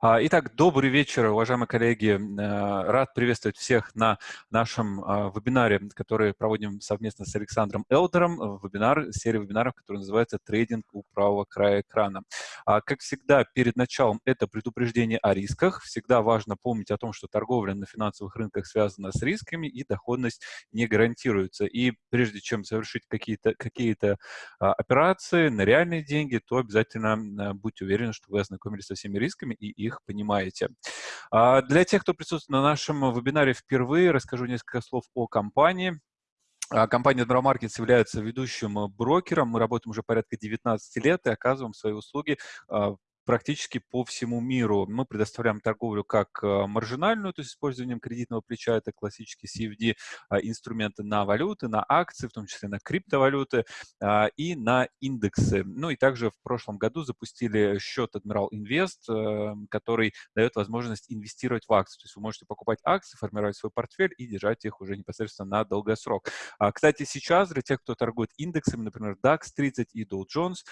А, итак, добрый вечер, уважаемые коллеги. Э, рад приветствовать всех на нашем а, вебинаре, который проводим совместно с Александром Элдером. Вебинар, серия вебинаров, который называется «Трейдинг у правого края экрана». А, как всегда, перед началом это предупреждение о рисках. Всегда важно помнить о том, что торговля на финансовых рынках связана с рисками и доходность не гарантируется. И прежде чем совершить какие-то какие, операции на реальные деньги, то обязательно будьте уверены, что вы ознакомились со всеми рисками и их их понимаете. А для тех, кто присутствует на нашем вебинаре впервые, расскажу несколько слов о компании. А, компания Admiral Markets является ведущим брокером. Мы работаем уже порядка 19 лет и оказываем свои услуги а, практически по всему миру. Мы предоставляем торговлю как э, маржинальную, то есть использованием кредитного плеча, это классические CFD а, инструменты на валюты, на акции, в том числе на криптовалюты а, и на индексы. Ну и также в прошлом году запустили счет Admiral Invest, э, который дает возможность инвестировать в акции. То есть вы можете покупать акции, формировать свой портфель и держать их уже непосредственно на долгосрок. А, кстати, сейчас для тех, кто торгует индексами, например, DAX 30 и Dow Jones,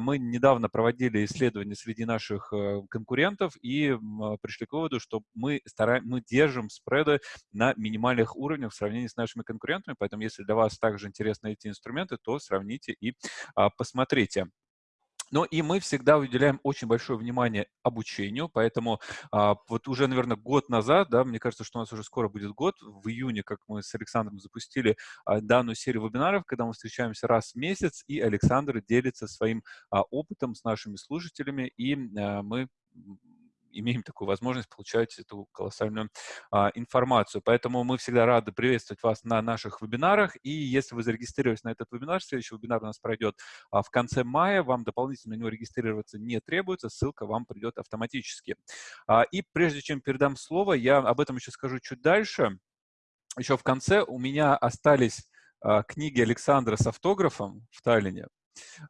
мы недавно проводили исследование среди среди наших э, конкурентов и а, пришли к выводу, что мы, стараем, мы держим спреды на минимальных уровнях в сравнении с нашими конкурентами, поэтому если для вас также интересны эти инструменты, то сравните и а, посмотрите. Ну и мы всегда уделяем очень большое внимание обучению, поэтому а, вот уже, наверное, год назад, да, мне кажется, что у нас уже скоро будет год, в июне, как мы с Александром запустили а, данную серию вебинаров, когда мы встречаемся раз в месяц, и Александр делится своим а, опытом с нашими слушателями, и а, мы имеем такую возможность получать эту колоссальную а, информацию. Поэтому мы всегда рады приветствовать вас на наших вебинарах. И если вы зарегистрировались на этот вебинар, следующий вебинар у нас пройдет а, в конце мая. Вам дополнительно на него регистрироваться не требуется, ссылка вам придет автоматически. А, и прежде чем передам слово, я об этом еще скажу чуть дальше. Еще в конце у меня остались а, книги Александра с автографом в Таллине.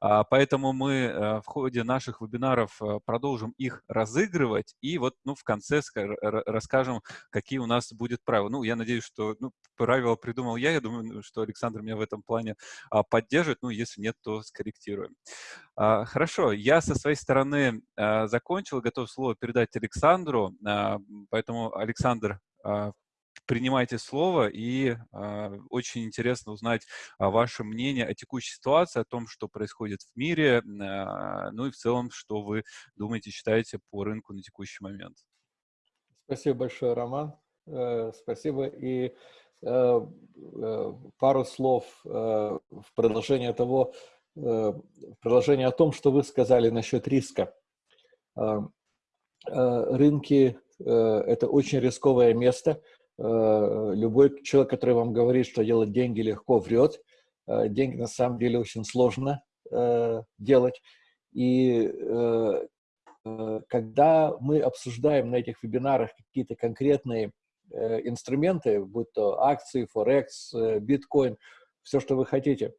А, поэтому мы э, в ходе наших вебинаров э, продолжим их разыгрывать и вот ну, в конце расскажем, какие у нас будет правила. Ну, я надеюсь, что ну, правила придумал я. Я думаю, что Александр меня в этом плане а, поддержит. Ну, если нет, то скорректируем. А, хорошо, я со своей стороны закончил, готов слово передать Александру. Поэтому, Александр, принимайте слово, и э, очень интересно узнать э, ваше мнение о текущей ситуации, о том, что происходит в мире, э, ну и в целом, что вы думаете, считаете по рынку на текущий момент. Спасибо большое, Роман. Э, спасибо. И э, э, пару слов э, в продолжение того, э, в продолжение о том, что вы сказали насчет риска. Э, э, рынки э, – это очень рисковое место – любой человек, который вам говорит, что делать деньги легко, врет. Э, деньги на самом деле очень сложно э, делать. И когда мы обсуждаем на этих вебинарах какие-то конкретные инструменты, будь то акции, Форекс, биткоин, все, что вы хотите,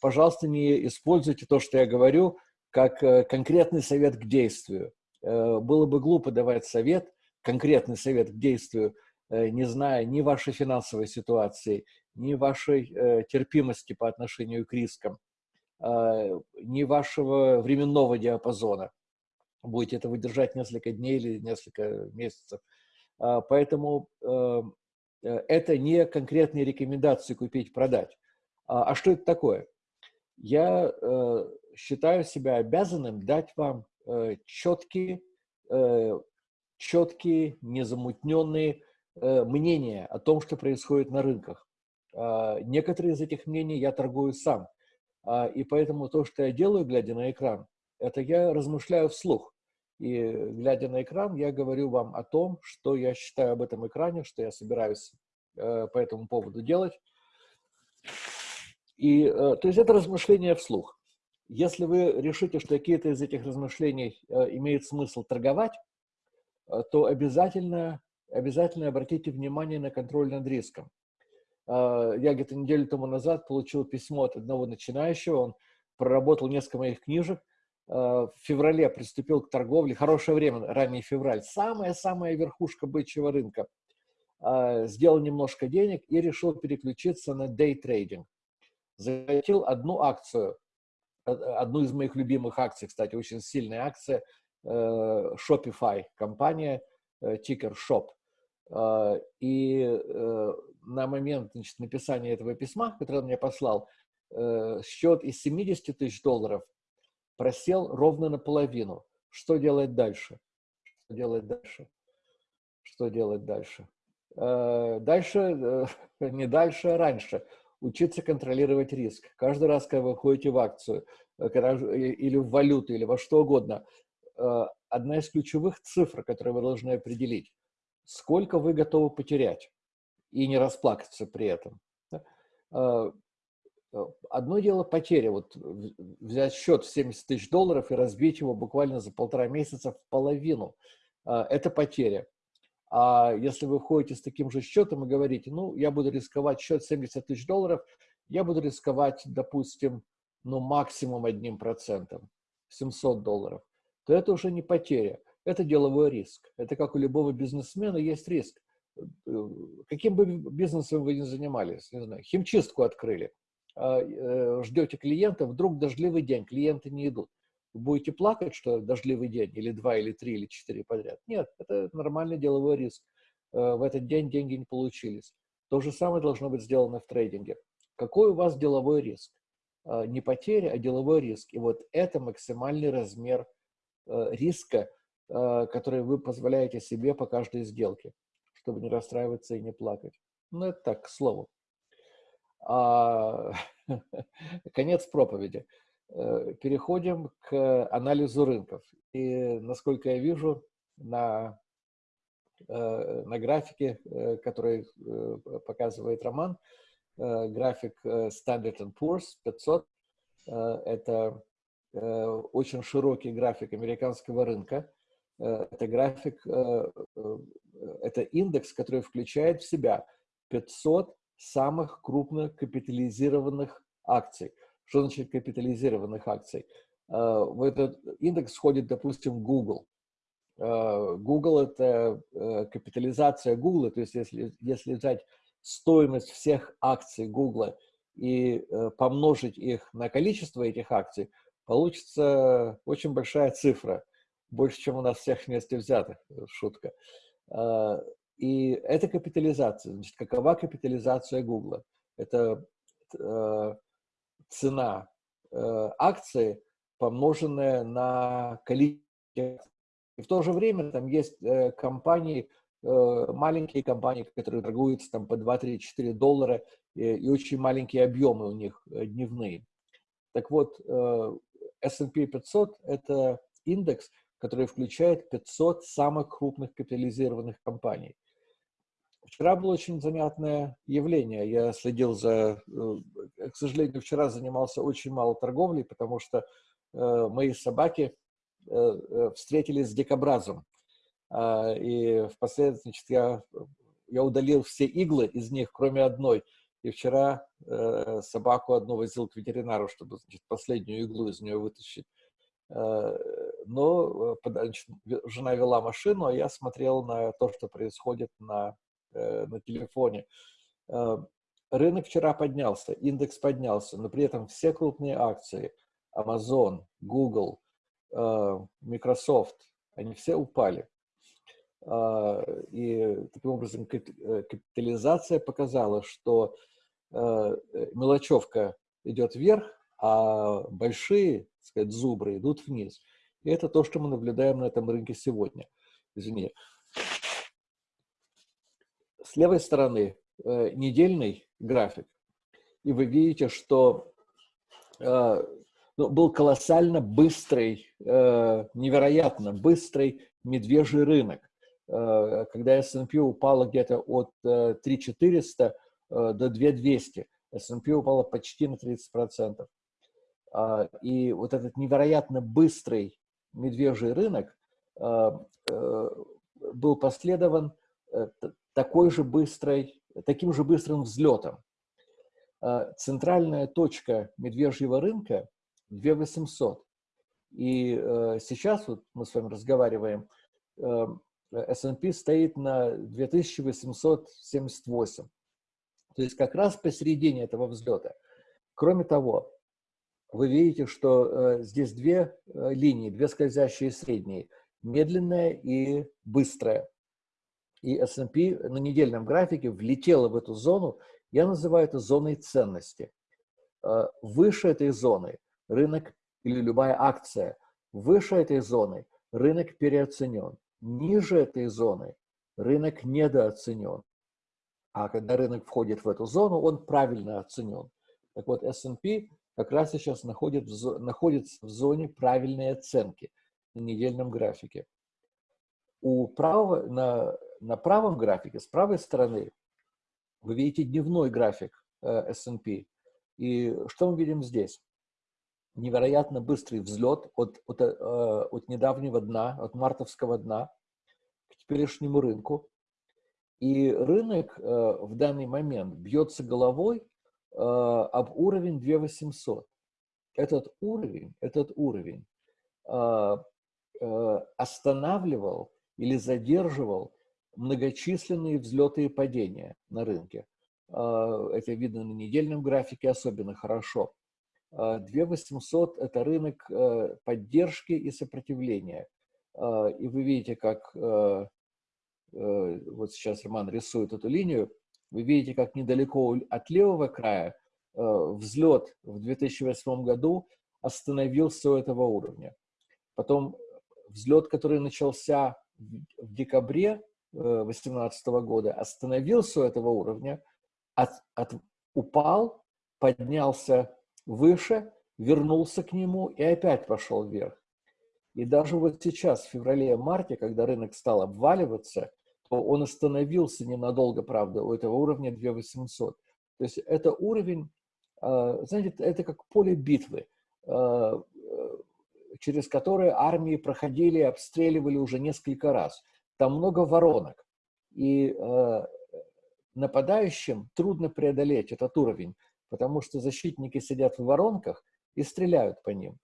пожалуйста, не используйте то, что я говорю, как конкретный совет к действию. Было бы глупо давать совет, конкретный совет к действию, э, не зная ни вашей финансовой ситуации, ни вашей э, терпимости по отношению к рискам, а, ни вашего временного диапазона. Будете это выдержать несколько дней или несколько месяцев. Поэтому э, это не конкретные рекомендации купить-продать. А, а что это такое? Я считаю себя обязанным дать вам четкие четкие, незамутненные э, мнения о том, что происходит на рынках. Э, некоторые из этих мнений я торгую сам. Э, и поэтому то, что я делаю, глядя на экран, это я размышляю вслух. И глядя на экран, я говорю вам о том, что я считаю об этом экране, что я собираюсь э, по этому поводу делать. И, э, то есть это размышление вслух. Если вы решите, что какие-то из этих размышлений имеет смысл торговать, то обязательно, обязательно обратите внимание на контроль над риском. Э, я где-то неделю тому назад получил письмо от одного начинающего, он проработал несколько моих книжек, э, в феврале приступил к торговле, хорошее время, ранний февраль, самая-самая верхушка бычьего рынка. Сделал немножко денег и решил переключиться на дейтрейдинг. Захотел одну акцию, одну из моих любимых акций, кстати, очень сильная акция – Shopify компания, тикер Shop. И на момент значит, написания этого письма, которое он мне послал, счет из 70 тысяч долларов просел ровно наполовину. Что делать дальше? Что делать дальше? Что делать дальше? Дальше, не дальше, а раньше учиться контролировать риск. Каждый раз, когда вы ходите в акцию э, или в валюту, или во что угодно, э, одна из ключевых цифр, которые вы должны определить, сколько вы готовы потерять и не расплакаться при этом. Э, одно дело потеря, вот взять счет в 70 тысяч долларов и разбить его буквально за полтора месяца в половину. Это потеря. А если вы входите с таким же счетом и говорите, ну, я буду рисковать счет 70 тысяч долларов, я буду рисковать, допустим, ну, максимум одним процентом, 700 долларов, то это уже не потеря, это деловой риск. Это как у любого бизнесмена есть риск. Каким бы бизнесом вы ни занимались, не знаю, химчистку открыли, а, э, ждете клиента, вдруг дождливый день, клиенты не идут будете плакать, что дождливый день, или два, или три, или четыре подряд. Нет, это нормальный деловой риск. Э, в этот день деньги не получились. То же самое должно быть сделано в трейдинге. Какой у вас деловой риск? Э, не потеря, а деловой риск. И вот это максимальный размер э, риска, который вы позволяете себе по каждой сделке, чтобы не расстраиваться и не плакать. Ну, это так, к слову. А, конец проповеди. Э, переходим к анализу рынков. И, насколько я вижу, на, э, на графике, э, который показывает Роман, график Standard Poor's 500, это очень широкий график американского рынка. Это график, это индекс, который включает в себя 500 самых крупных капитализированных акций – что значит капитализированных акций? В этот индекс входит, допустим, Google. Google – это э, капитализация Google, то есть если, если взять стоимость всех акций Google и э, помножить их на количество этих акций, получится очень большая цифра, больше, чем у нас всех вместе взятых, шутка. А, и это капитализация. Значит, какова капитализация Google? Это э, цена э, акции, помноженная на количество. И в то же время там есть э, компании, э, маленькие компании, которые торгуются там по 2, 3, 4 доллара, и, очень маленькие объемы у них э, дневные. Так вот, э, S&P 500 – это индекс, который включает 500 самых крупных капитализированных компаний. Вчера было очень занятное явление. Я следил за... Э, к сожалению, вчера занимался очень мало торговлей, потому что э, мои собаки э, встретились с дикобразом. Э, и впоследствии значит, я, я удалил все иглы из них, кроме одной. И вчера э, собаку одну возил к ветеринару, чтобы значит, последнюю иглу из нее вытащить. Э, но значит, жена вела машину, а я смотрел на то, что происходит на Э, на телефоне. Э, рынок вчера поднялся, индекс поднялся, но при этом все крупные акции, Amazon, Google, э, Microsoft, они все упали. И таким образом капитализация показала, что мелочевка идет вверх, а большие, так сказать, зубры идут вниз. И это то, что мы наблюдаем на этом рынке сегодня. Извини. С левой стороны э, недельный график, и вы видите, что э, ну, был колоссально быстрый, э, невероятно быстрый медвежий рынок. Э, когда S&P упала где-то от э, 3400 э, до 2200, S&P упала почти на 30%. Э, и вот этот невероятно быстрый медвежий рынок э, э, был последован э, такой же быстрой, таким же быстрым взлетом. А, центральная точка медвежьего рынка 2800. И э, сейчас вот мы с вами разговариваем, э, S&P стоит на 2878. То есть как раз посередине этого взлета. Кроме того, вы видите, что здесь две линии, две скользящие средние, медленная и быстрая. И S&P на недельном графике влетела в эту зону, я называю это зоной ценности. Выше этой зоны рынок или любая акция, выше этой зоны рынок переоценен, ниже этой зоны рынок недооценен. А когда рынок входит в эту зону, он правильно оценен. Так вот, S&P как раз сейчас находит находится в зоне правильной оценки на недельном графике. У правого, на, на правом графике, с правой стороны, вы видите дневной график э, S&P. И что мы видим здесь? Невероятно быстрый взлет от, от, э, от недавнего дна, от мартовского дна к теперешнему рынку. И рынок э, в данный момент бьется головой э, об уровень 2800. Этот уровень, этот уровень останавливал или задерживал многочисленные взлеты и падения на рынке. Это видно на недельном графике особенно хорошо. 2800 э, – это рынок э, поддержки и сопротивления. И вы видите, как Э, вот сейчас Роман рисует эту линию, вы видите, как недалеко от левого края э, взлет в 2008 году остановился у этого уровня. Потом взлет, который начался в декабре 2018 э, года, остановился у этого уровня, от, от, упал, поднялся выше, вернулся к нему и опять пошел вверх. И даже вот сейчас, в феврале-марте, когда рынок стал обваливаться, то он остановился ненадолго, правда, у этого уровня 2800. То есть это уровень, а, знаете, это как поле битвы, а, через которое армии проходили, обстреливали уже несколько раз. Там много воронок. И нападающим трудно преодолеть этот уровень, потому что защитники сидят в воронках и стреляют по ним.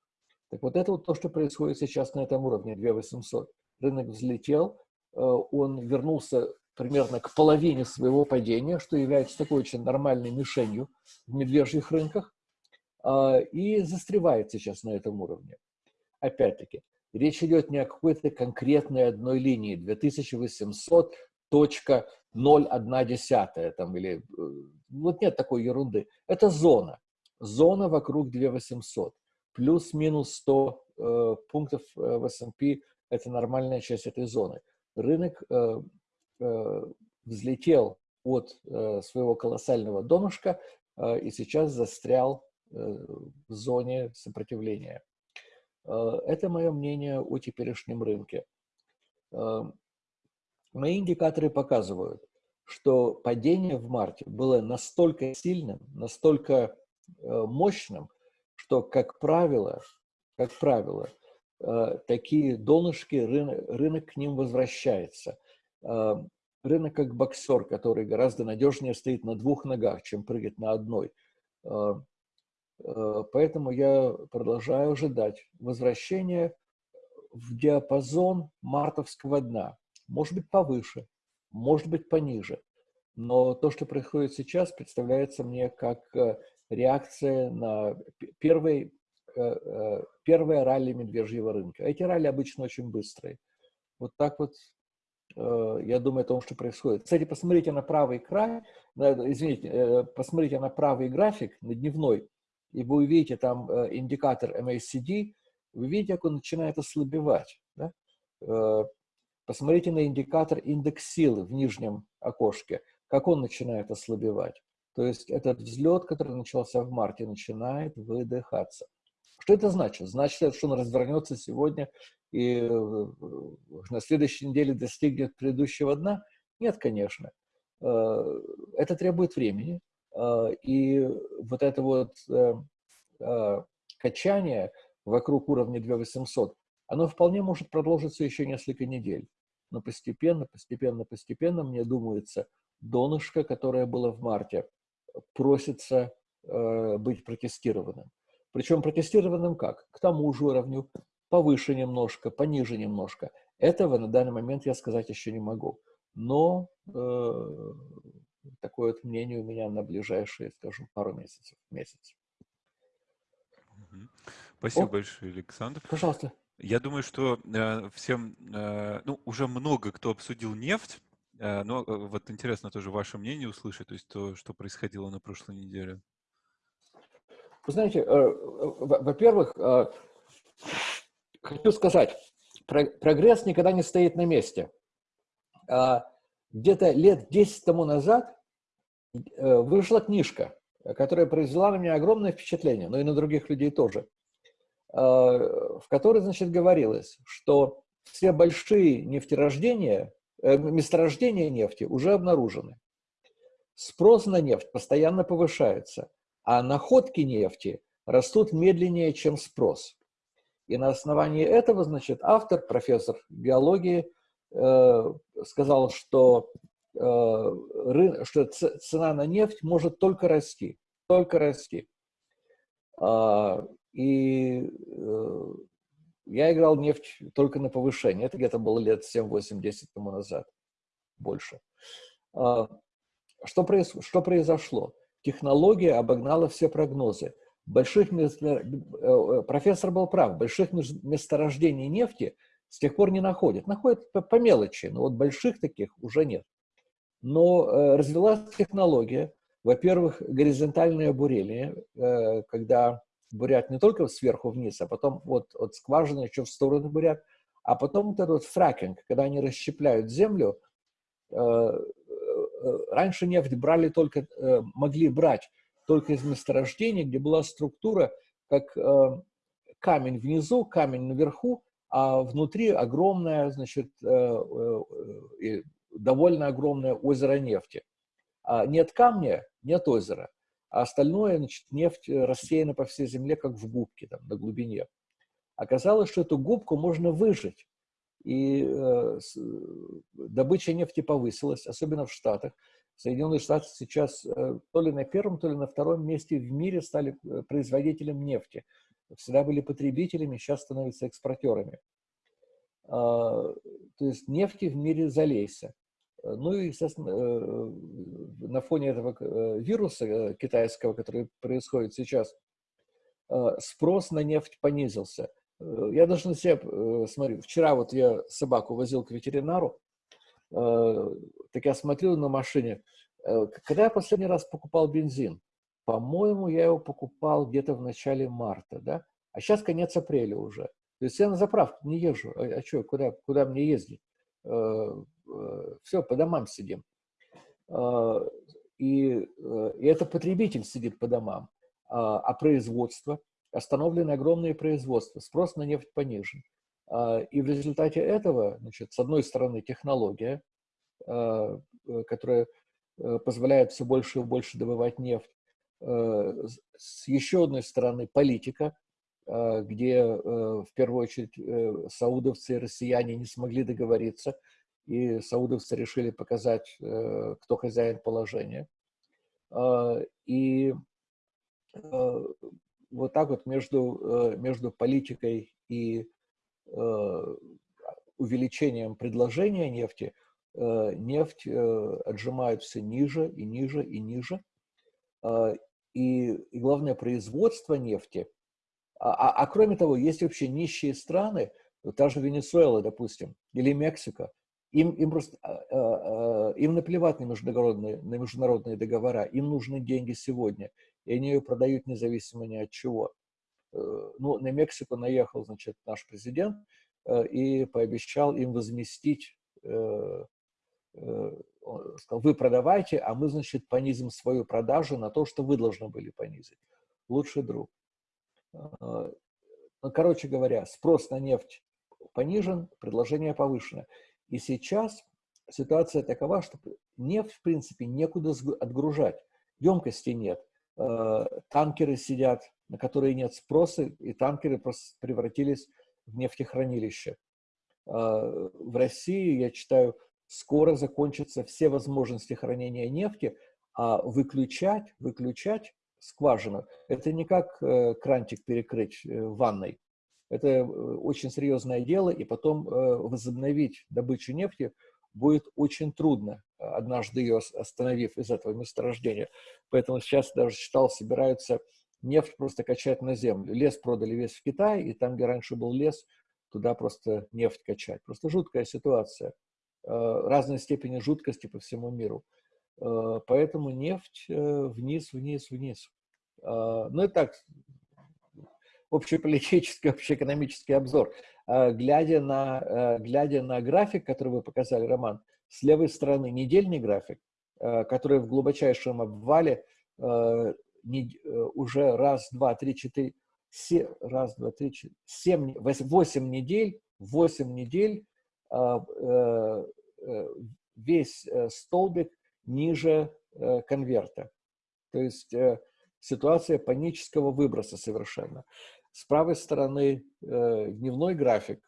Так вот это вот то, что происходит сейчас на этом уровне 2800. Рынок взлетел, Э, он вернулся примерно к половине своего падения, что является такой очень нормальной мишенью в медвежьих рынках, а, и застревает сейчас на этом уровне. Опять-таки, речь идет не о какой-то конкретной одной линии, 2800 точка 0,1 там или э, вот нет такой ерунды. Это зона. Зона вокруг 2800. Плюс-минус 100 э, пунктов э, в S&P – это нормальная часть этой зоны рынок э, э, взлетел от э, своего колоссального донышка и сейчас застрял в зоне сопротивления. Это мое мнение о теперешнем рынке. Мои индикаторы показывают, что падение в марте было настолько сильным, настолько мощным, что, как правило, как правило, Э, такие донышки, рынок, рынок к ним возвращается. Э, рынок как боксер, который гораздо надежнее стоит на двух ногах, чем прыгать на одной. Э, поэтому я продолжаю ожидать возвращения в диапазон мартовского дна. Может быть повыше, может быть пониже. Но то, что происходит сейчас, представляется мне как реакция на первый Э, э, первое ралли медвежьего рынка. Эти ралли обычно очень быстрые. Вот так вот э, я думаю о том, что происходит. Кстати, посмотрите на правый край, извините, посмотрите на правый график, на дневной, и вы увидите там индикатор MACD, вы видите, как он начинает ослабевать. Да? Посмотрите на индикатор индекс силы в нижнем окошке, как он начинает ослабевать. То есть этот взлет, который начался в марте, начинает выдыхаться. Что это значит? Значит, что он развернется сегодня и э, на следующей неделе достигнет предыдущего дна? Нет, конечно. Э, это требует времени. Э, и вот это вот качание вокруг уровня 2800, оно вполне может продолжиться еще несколько недель. Но постепенно, постепенно, постепенно, мне думается, донышко, которое было в марте, просится быть протестированным. Причем протестированным как? К тому же уровню, повыше немножко, пониже немножко. Этого на данный момент я сказать еще не могу. Но э, такое вот мнение у меня на ближайшие, скажем, пару месяцев. месяц. Спасибо О, большое, Александр. Пожалуйста. Я думаю, что э, всем, э, ну, уже много кто обсудил нефть, э, но э, вот интересно тоже ваше мнение услышать, то есть то, что происходило на прошлой неделе. Вы знаете, э, во-первых, э, хочу сказать, прогресс никогда не стоит на месте. А, где-то лет 10 тому назад э, вышла книжка, которая произвела на меня огромное впечатление, но и на других людей тоже, в которой, значит, говорилось, что все большие нефтерождения, месторождения нефти уже обнаружены. Спрос на нефть постоянно повышается – а находки нефти растут медленнее, чем спрос. И на основании этого, значит, автор, профессор биологии, э, сказал, что, э, что цена на нефть может только расти, только расти. А, и э, я играл нефть только на повышение. Это где-то было лет 7-8-10 тому назад, больше. А, что, произ, что произошло? технология обогнала все прогнозы. Больших. Э, э, профессор был прав, больших месторождений нефти с тех пор не находят. Находят по, по мелочи, но вот больших таких уже нет. Но э, развилась технология, во-первых, горизонтальное бурение, э, когда бурят не только сверху вниз, а потом вот от скважины еще в сторону бурят, а потом вот этот вот фракинг, когда они расщепляют землю, э, Э, раньше нефть брали только, э, могли брать только из месторождений, где была структура как э, камень внизу, камень наверху, а внутри огромное, значит, довольно огромное озеро нефти. А нет камня, нет озера, а остальное, значит, нефть рассеяна по всей земле, как в губке, там, на глубине. Оказалось, что эту губку можно выжать и э, с, добыча нефти повысилась, особенно в Штатах. Соединенные Штаты сейчас э, то ли на первом, то ли на втором месте в мире стали э, производителем нефти. Всегда были потребителями, сейчас становятся экспортерами. А, то есть нефти в мире залейся. Ну и, естественно, э, на фоне этого э, вируса э, китайского, который происходит сейчас, спрос на нефть понизился. Э, я даже на себя э, смотрю. Вчера вот я собаку возил к ветеринару, э, так я смотрел на машине. Когда я последний раз покупал бензин? По-моему, я его покупал где-то в начале марта, да? А сейчас конец апреля уже. То есть я на заправку не езжу. А, а что, куда, куда мне ездить? Все, по домам сидим. И, и это потребитель сидит по домам. А, а производство – остановлены огромные производства, спрос на нефть понижен. А, и в результате этого, значит, с одной стороны, технология, а, э, которая э, позволяет все больше и больше добывать нефть, э, с еще одной стороны, политика, а, где в первую очередь саудовцы и россияне не смогли договориться, и саудовцы решили показать, кто хозяин положения. И вот так вот между, э, между политикой и э, увеличением предложения нефти, э, нефть отжимают все ниже и ниже и ниже. А, и, и главное, производство нефти. А, а, а кроме того, есть вообще нищие страны, та же Венесуэла, допустим, или Мексика, им, им просто им наплевать на международные, на международные договора, им нужны деньги сегодня и они ее продают независимо ни от чего. Э, ну, на Мексику наехал, значит, наш президент э, и пообещал им возместить, э, сказал, вы продавайте, а мы, значит, понизим свою продажу на то, что вы должны были понизить. Лучший друг. Ну, короче говоря, спрос на нефть понижен, предложение повышено. И сейчас ситуация такова, что нефть, в принципе, некуда отгружать. Емкости нет. Э, танкеры сидят, на которые нет спроса, и танкеры просто превратились в нефтехранилище. Э, в России, я читаю, скоро закончатся все возможности хранения нефти, а выключать, выключать скважину, это не как э, крантик перекрыть ванной. Это очень серьезное дело, и потом возобновить добычу нефти будет очень трудно, однажды ее остановив из этого месторождения. Поэтому сейчас даже читал, собираются нефть просто качать на землю. Лес продали весь в Китай, и там, где раньше был лес, туда просто нефть качать. Просто жуткая ситуация. Э, разной степени жуткости по всему миру. Э, поэтому нефть э, вниз, вниз, вниз. Ну и так, общеполитический, общеэкономический обзор. Глядя на, глядя на график, который вы показали, Роман, с левой стороны недельный график, который в глубочайшем обвале уже раз, два, три, четыре, раз, два, три, четыре, семь, восемь недель, восемь недель а, э, э, весь э, столбик ниже конверта. То есть ситуация панического выброса совершенно. С правой стороны дневной график,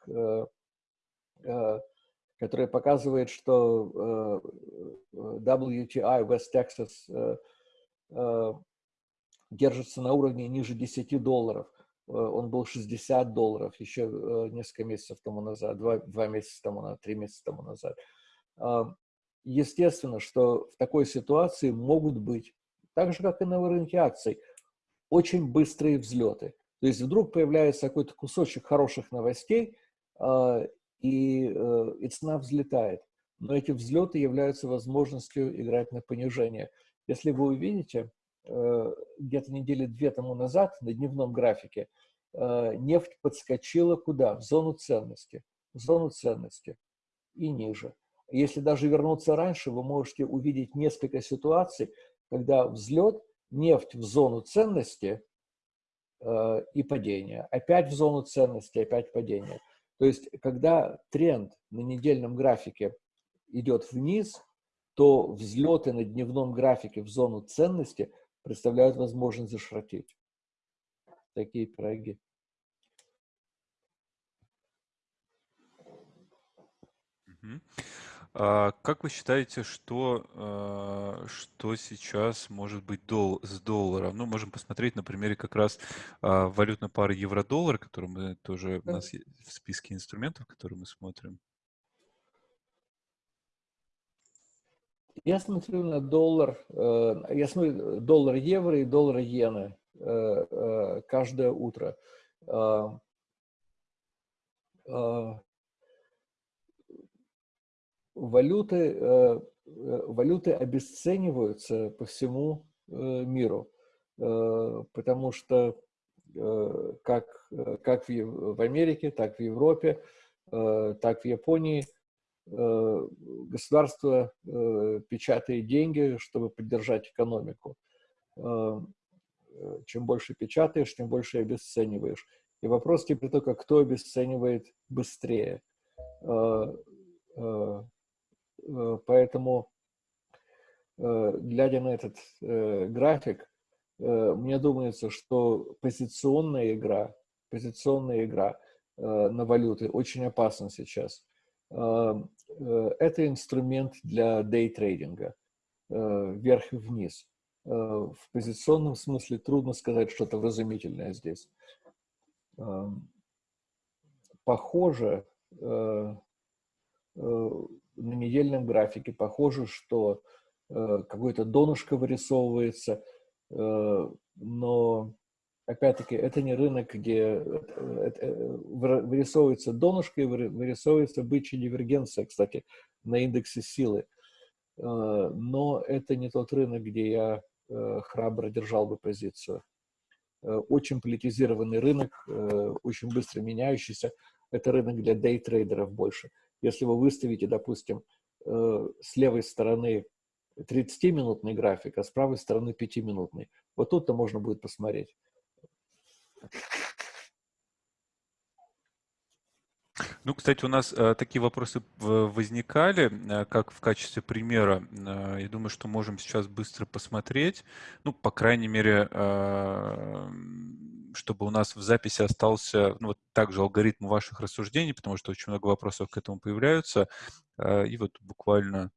который показывает, что WTI West Texas держится на уровне ниже 10 долларов. Э, он был 60 долларов еще э, несколько месяцев тому назад, два, два месяца тому назад, три месяца тому назад. Естественно, что в такой ситуации могут быть, так же, как и на рынке акций, очень быстрые взлеты. То есть вдруг появляется какой-то кусочек хороших новостей, а, и, э, и цена взлетает. Но эти взлеты являются возможностью играть на понижение. Если вы увидите, Э, где-то недели две тому назад на дневном графике э, нефть подскочила куда? В зону ценности. В зону ценности и ниже. Если даже вернуться раньше, вы можете увидеть несколько ситуаций, когда взлет, нефть в зону ценности и падение. Опять в зону ценности, опять падение. То есть, когда тренд на недельном графике идет вниз, то взлеты на дневном графике в зону ценности – представляют возможность зашротить. Такие пироги. А как вы считаете, что, а, что сейчас может быть дол с долларом? Ну, можем посмотреть на примере как раз а, валютной пары евро-доллар, которую мы тоже у нас есть в списке инструментов, которые мы смотрим. Я смотрю на доллар, э, я смотрю доллар-евро и доллар-иены э, э, каждое утро. Валюты, валюты обесцениваются по всему миру, потому что как, как в Америке, так в Европе, так в Японии – Э, государство э, печатает деньги, чтобы поддержать экономику. Э, чем больше печатаешь, тем больше обесцениваешь. И вопрос теперь только, кто обесценивает быстрее. Поэтому, глядя на этот график, мне думается, что позиционная игра, позиционная игра на валюты очень опасна сейчас. Э, это инструмент для дейтрейдинга, э, вверх и вниз. Э, в позиционном смысле трудно сказать что-то вразумительное здесь. Похоже, на недельном графике похоже, что какое-то донышко вырисовывается, но опять-таки, это не рынок, где э, э, вырисовывается донышко и вырисовывается бычья дивергенция, кстати, на индексе силы. Э, но это не тот рынок, где я храбро держал бы позицию. Очень политизированный рынок, очень быстро меняющийся. Это рынок для дейтрейдеров больше. Если вы выставите, допустим, с левой стороны 30-минутный график, а с правой стороны 5-минутный, вот тут-то можно будет посмотреть. Ну, кстати, у нас э, такие вопросы возникали, э, как в качестве примера. Э, я думаю, что можем сейчас быстро посмотреть. Ну, по крайней мере, э, чтобы у нас в записи остался ну, вот также алгоритм ваших рассуждений, потому что очень много вопросов к этому появляются. Э, и вот буквально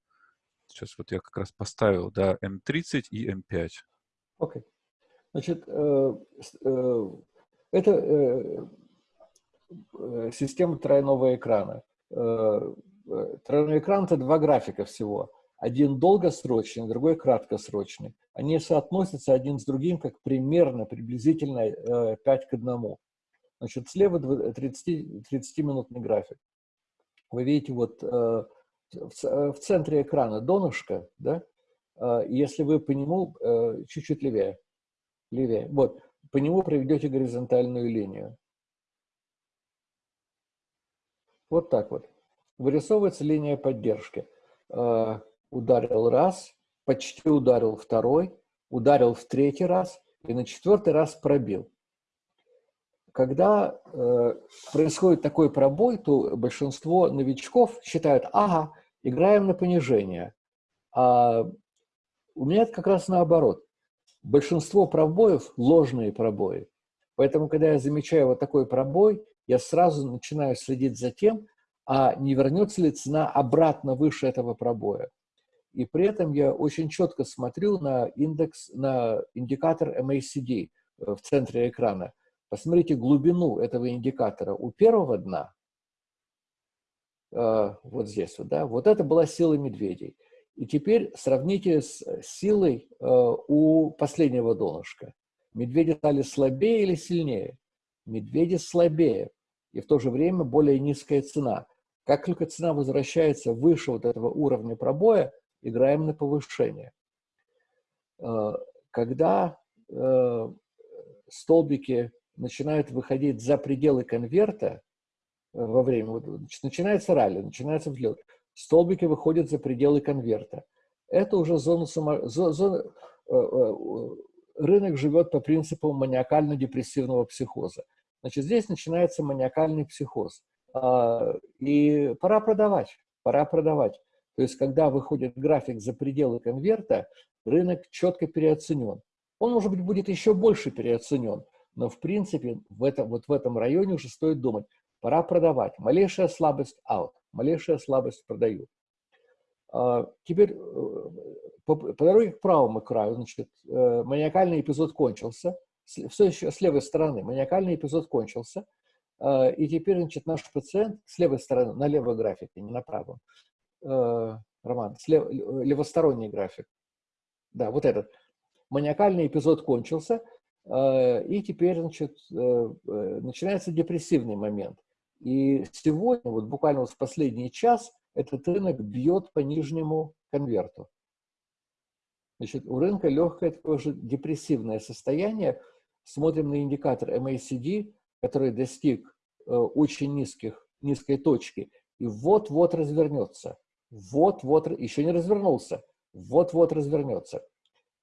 сейчас вот я как раз поставил, да, М30 и М5. Окей. Okay. Значит, э, э, это э, система тройного экрана. Тройной экран – это два графика всего. Один долгосрочный, другой краткосрочный. Они соотносятся один с другим как примерно, приблизительно 5 к 1. Значит, слева 30-минутный график. Вы видите, вот в центре экрана донышко, да, если вы по нему чуть-чуть левее, левее, вот, по нему проведете горизонтальную линию. Вот так вот. Вырисовывается линия поддержки. Э, ударил раз, почти ударил второй, ударил в третий раз и на четвертый раз пробил. Когда э, происходит такой пробой, то большинство новичков считают, ага, играем на понижение. А у меня это как раз наоборот. Большинство пробоев – ложные пробои. Поэтому, когда я замечаю вот такой пробой, я сразу начинаю следить за тем, а не вернется ли цена обратно выше этого пробоя. И при этом я очень четко смотрю на индекс, на индикатор MACD э, в центре экрана. Посмотрите глубину этого индикатора у первого дна, э, вот здесь вот, да, вот это была сила медведей. И теперь сравните с силой э, у последнего донышка. Медведи стали слабее или сильнее? Медведи слабее и в то же время более низкая цена. Как только цена возвращается выше вот этого уровня пробоя, играем на повышение. Э, когда э, столбики начинают выходить за пределы конверта э, во время, начинается ралли, начинается взлет, столбики выходят за пределы конверта. Это уже зона, зона рынок живет по принципу маниакально-депрессивного психоза. Значит, здесь начинается маниакальный психоз. А, и пора продавать, пора продавать. То есть, когда выходит график за пределы конверта, рынок четко переоценен. Он, может быть, будет еще больше переоценен, но, в принципе, в этом, вот в этом районе уже стоит думать, пора продавать. Малейшая слабость – out, малейшая слабость – продаю. А, теперь э, по, по дороге к правому краю, значит, э, маниакальный эпизод кончился – все еще с левой стороны, маниакальный эпизод кончился, а, и теперь, значит, наш пациент с левой стороны, на левой графике, не на правом, а, Роман, слев, левосторонний график, да, вот этот, маниакальный эпизод кончился, а, и теперь, значит, э, э, начинается депрессивный момент. И сегодня, вот буквально вот в последний час, этот рынок бьет по нижнему конверту. Значит, у рынка легкое такое же депрессивное состояние, смотрим на индикатор MACD, который достиг э, очень низких, низкой точки, и вот-вот развернется. Вот-вот, еще не развернулся, вот-вот развернется.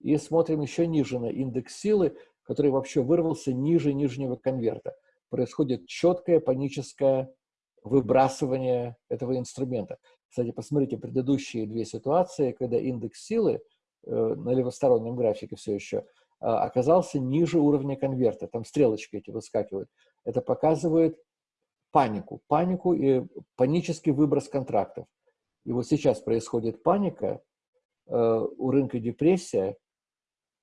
И смотрим еще ниже на индекс силы, который вообще вырвался ниже нижнего конверта. Происходит четкое паническое выбрасывание этого инструмента. Кстати, посмотрите предыдущие две ситуации, когда индекс силы э, на левостороннем графике все еще – а, оказался ниже уровня конверта. Там стрелочки эти выскакивают. Это показывает панику. Панику и панический выброс контрактов. И вот сейчас происходит паника, э, у рынка депрессия,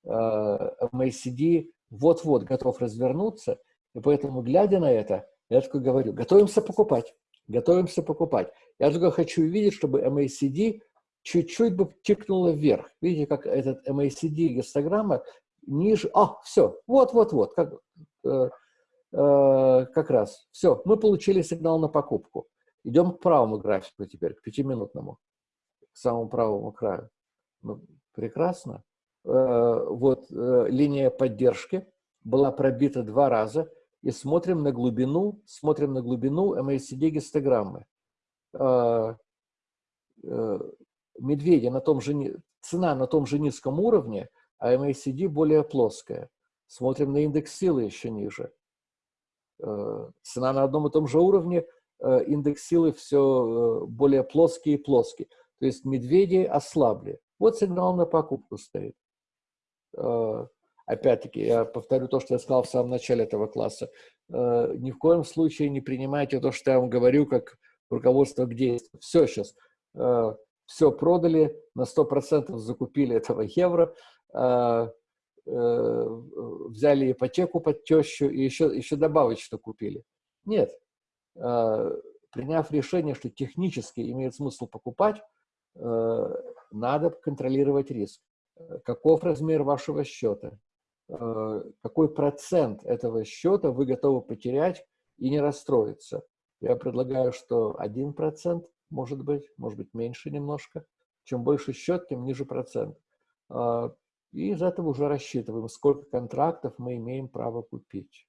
э, MACD вот-вот готов развернуться, и поэтому, глядя на это, я только говорю, готовимся покупать, готовимся покупать. Я только хочу увидеть, чтобы MACD чуть-чуть бы тикнуло вверх. Видите, как этот MACD гистограмма ниже. А, все, вот-вот-вот, как, э, э, как раз. Все, мы получили сигнал на покупку. Идем к правому графику теперь, к пятиминутному, к самому правому краю. Ну, прекрасно. Э, вот э, линия поддержки была пробита два раза. И смотрим на глубину, смотрим на глубину MACD гистограммы. Э, медведи на том же, цена на том же низком уровне – а MACD более плоская. Смотрим на индекс силы еще ниже. Цена на одном и том же уровне, индекс силы все э, более плоский и плоский. То есть медведи ослабли. Вот сигнал на покупку стоит. Опять-таки, я повторю то, что я сказал в самом начале этого класса. Ни в коем случае не принимайте то, что я вам говорю, как руководство к действию. Все сейчас. Все продали, на 100% закупили этого евро, Э, э, взяли ипотеку под тещу и еще, еще добавочно купили. Нет. Э, приняв решение, что технически имеет смысл покупать, надо контролировать риск. Каков размер вашего счета? Какой процент этого счета вы готовы потерять и не расстроиться? Я предлагаю, что 1% может быть, может быть меньше немножко. Чем больше счет, тем ниже процент. И из этого уже рассчитываем, сколько контрактов мы имеем право купить.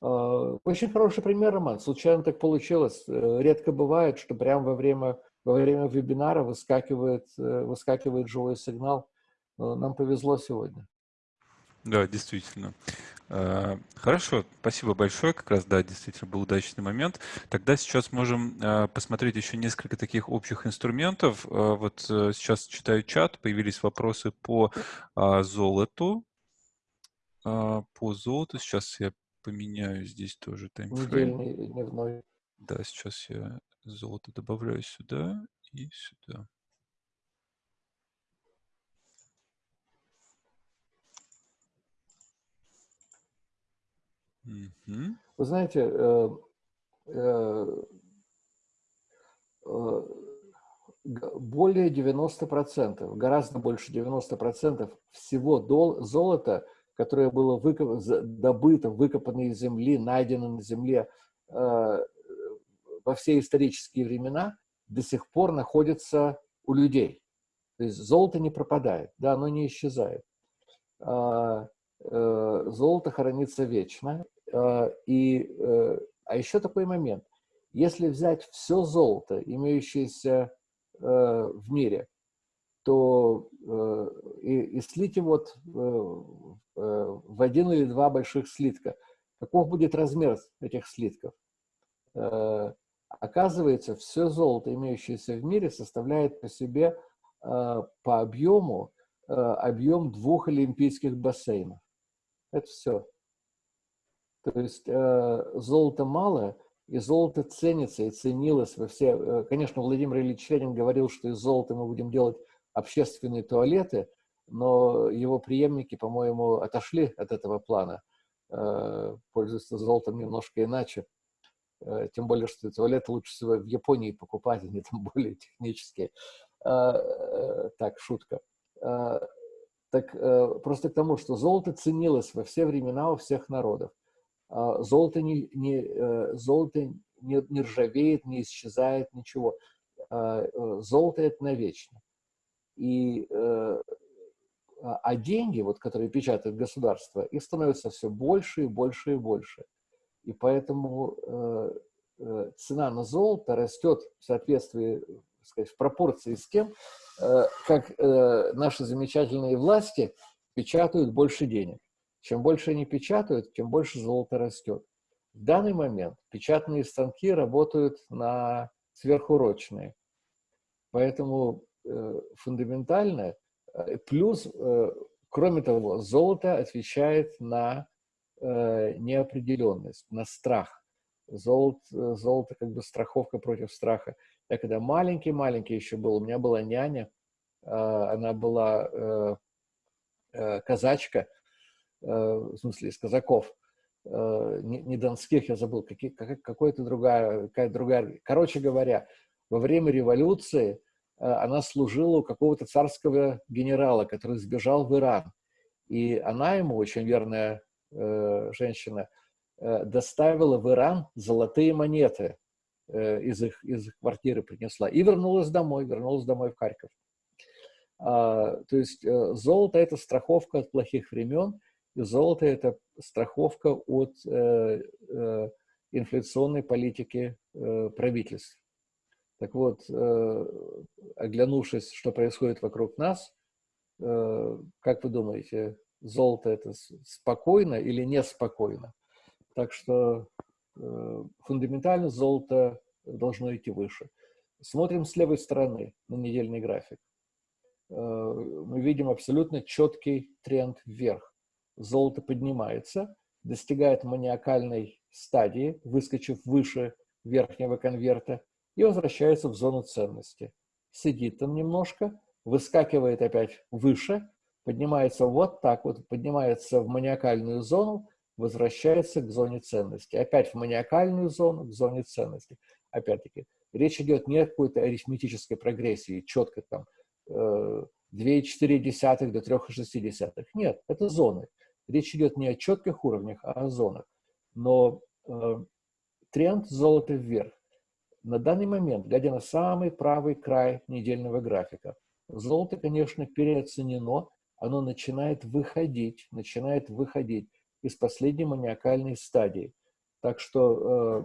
Очень хороший пример, Роман. Случайно так получилось. Э, редко бывает, что прямо во время, во время вебинара выскакивает, э, выскакивает живой сигнал. Нам повезло сегодня. Да, действительно. Э, хорошо, спасибо большое. Как раз, да, действительно был удачный момент. Тогда сейчас можем посмотреть еще несколько таких общих инструментов. Вот сейчас читаю чат, появились вопросы по золоту. По золоту сейчас я поменяю здесь тоже таймфрейм. Недельный, дневной. Да, сейчас я золото добавляю сюда и сюда. Угу. Вы знаете, э, э, э, более 90%, гораздо больше 90% всего дол золота – которое было выкоп... добыто, выкопано из земли, найдено на земле э, во все исторические времена, до сих пор находится у людей. То есть золото не пропадает, да, оно не исчезает. Э, э, золото хранится вечно. Э, и, э, а еще такой момент. Если взять все золото, имеющееся э, в мире, то э, и, и его вот, э, э, в один или два больших слитка. Каков будет размер этих слитков? Э, оказывается, все золото, имеющееся в мире, составляет по себе э, по объему э, объем двух олимпийских бассейнов. Это все. То есть э, золота мало, и золото ценится и ценилось во все... Э, конечно, Владимир Ильич Ленин говорил, что из золота мы будем делать общественные туалеты, но его преемники, по-моему, отошли от этого плана, э, пользуются золотом немножко иначе. Э, тем более, что туалеты лучше всего в Японии покупать, они там более технические. Э, так, шутка. Так просто к тому, что золото ценилось во все времена у всех народов. Золото не, не, золото не, не ржавеет, не исчезает, ничего. Золото – это навечно. И, э, а, а деньги, вот, которые печатает государство, их становится все больше и больше и больше. И поэтому э, э, цена на золото растет в соответствии, сказать, в пропорции с тем, э, как э, наши замечательные власти печатают больше денег. Чем больше они печатают, тем больше золото растет. В данный момент печатные станки работают на сверхурочные. Поэтому Э, фундаментальное. Э, плюс, э, кроме того, золото отвечает на неопределенность, на страх. Золото, золото как бы страховка против страха. Я когда маленький-маленький еще был, у меня была няня, она была казачка, в смысле из казаков, не донских, я забыл, какая-то другая, какая другая. Короче говоря, во время революции Э, она служила у какого-то царского генерала, который сбежал в Иран. И она ему, очень верная э, женщина, э, доставила в Иран золотые монеты э, из, их, из их квартиры принесла. И вернулась домой, вернулась домой в Харьков. А, то есть э, золото – это страховка от плохих времен, и золото – это страховка от э, э, инфляционной политики э, правительств. Так вот, э, оглянувшись, что происходит вокруг нас, э, как вы думаете, золото это спокойно или неспокойно? Так что э, фундаментально золото должно идти выше. Смотрим с левой стороны на недельный график. Мы видим абсолютно четкий тренд вверх. Золото поднимается, достигает маниакальной стадии, выскочив выше верхнего конверта, и возвращается в зону ценности. Сидит там немножко, выскакивает опять выше, поднимается вот так вот, поднимается в маниакальную зону, возвращается к зоне ценности. Опять в маниакальную зону, к зоне ценности. Опять-таки, речь идет не о какой-то арифметической прогрессии, четко там 2,4 до 3,6. Нет, это зоны. Речь идет не о четких уровнях, а о зонах. Но э, тренд золота вверх. На данный момент, глядя на самый правый край недельного графика, золото, конечно, переоценено, оно начинает выходить, начинает выходить из последней маниакальной стадии. Так что э,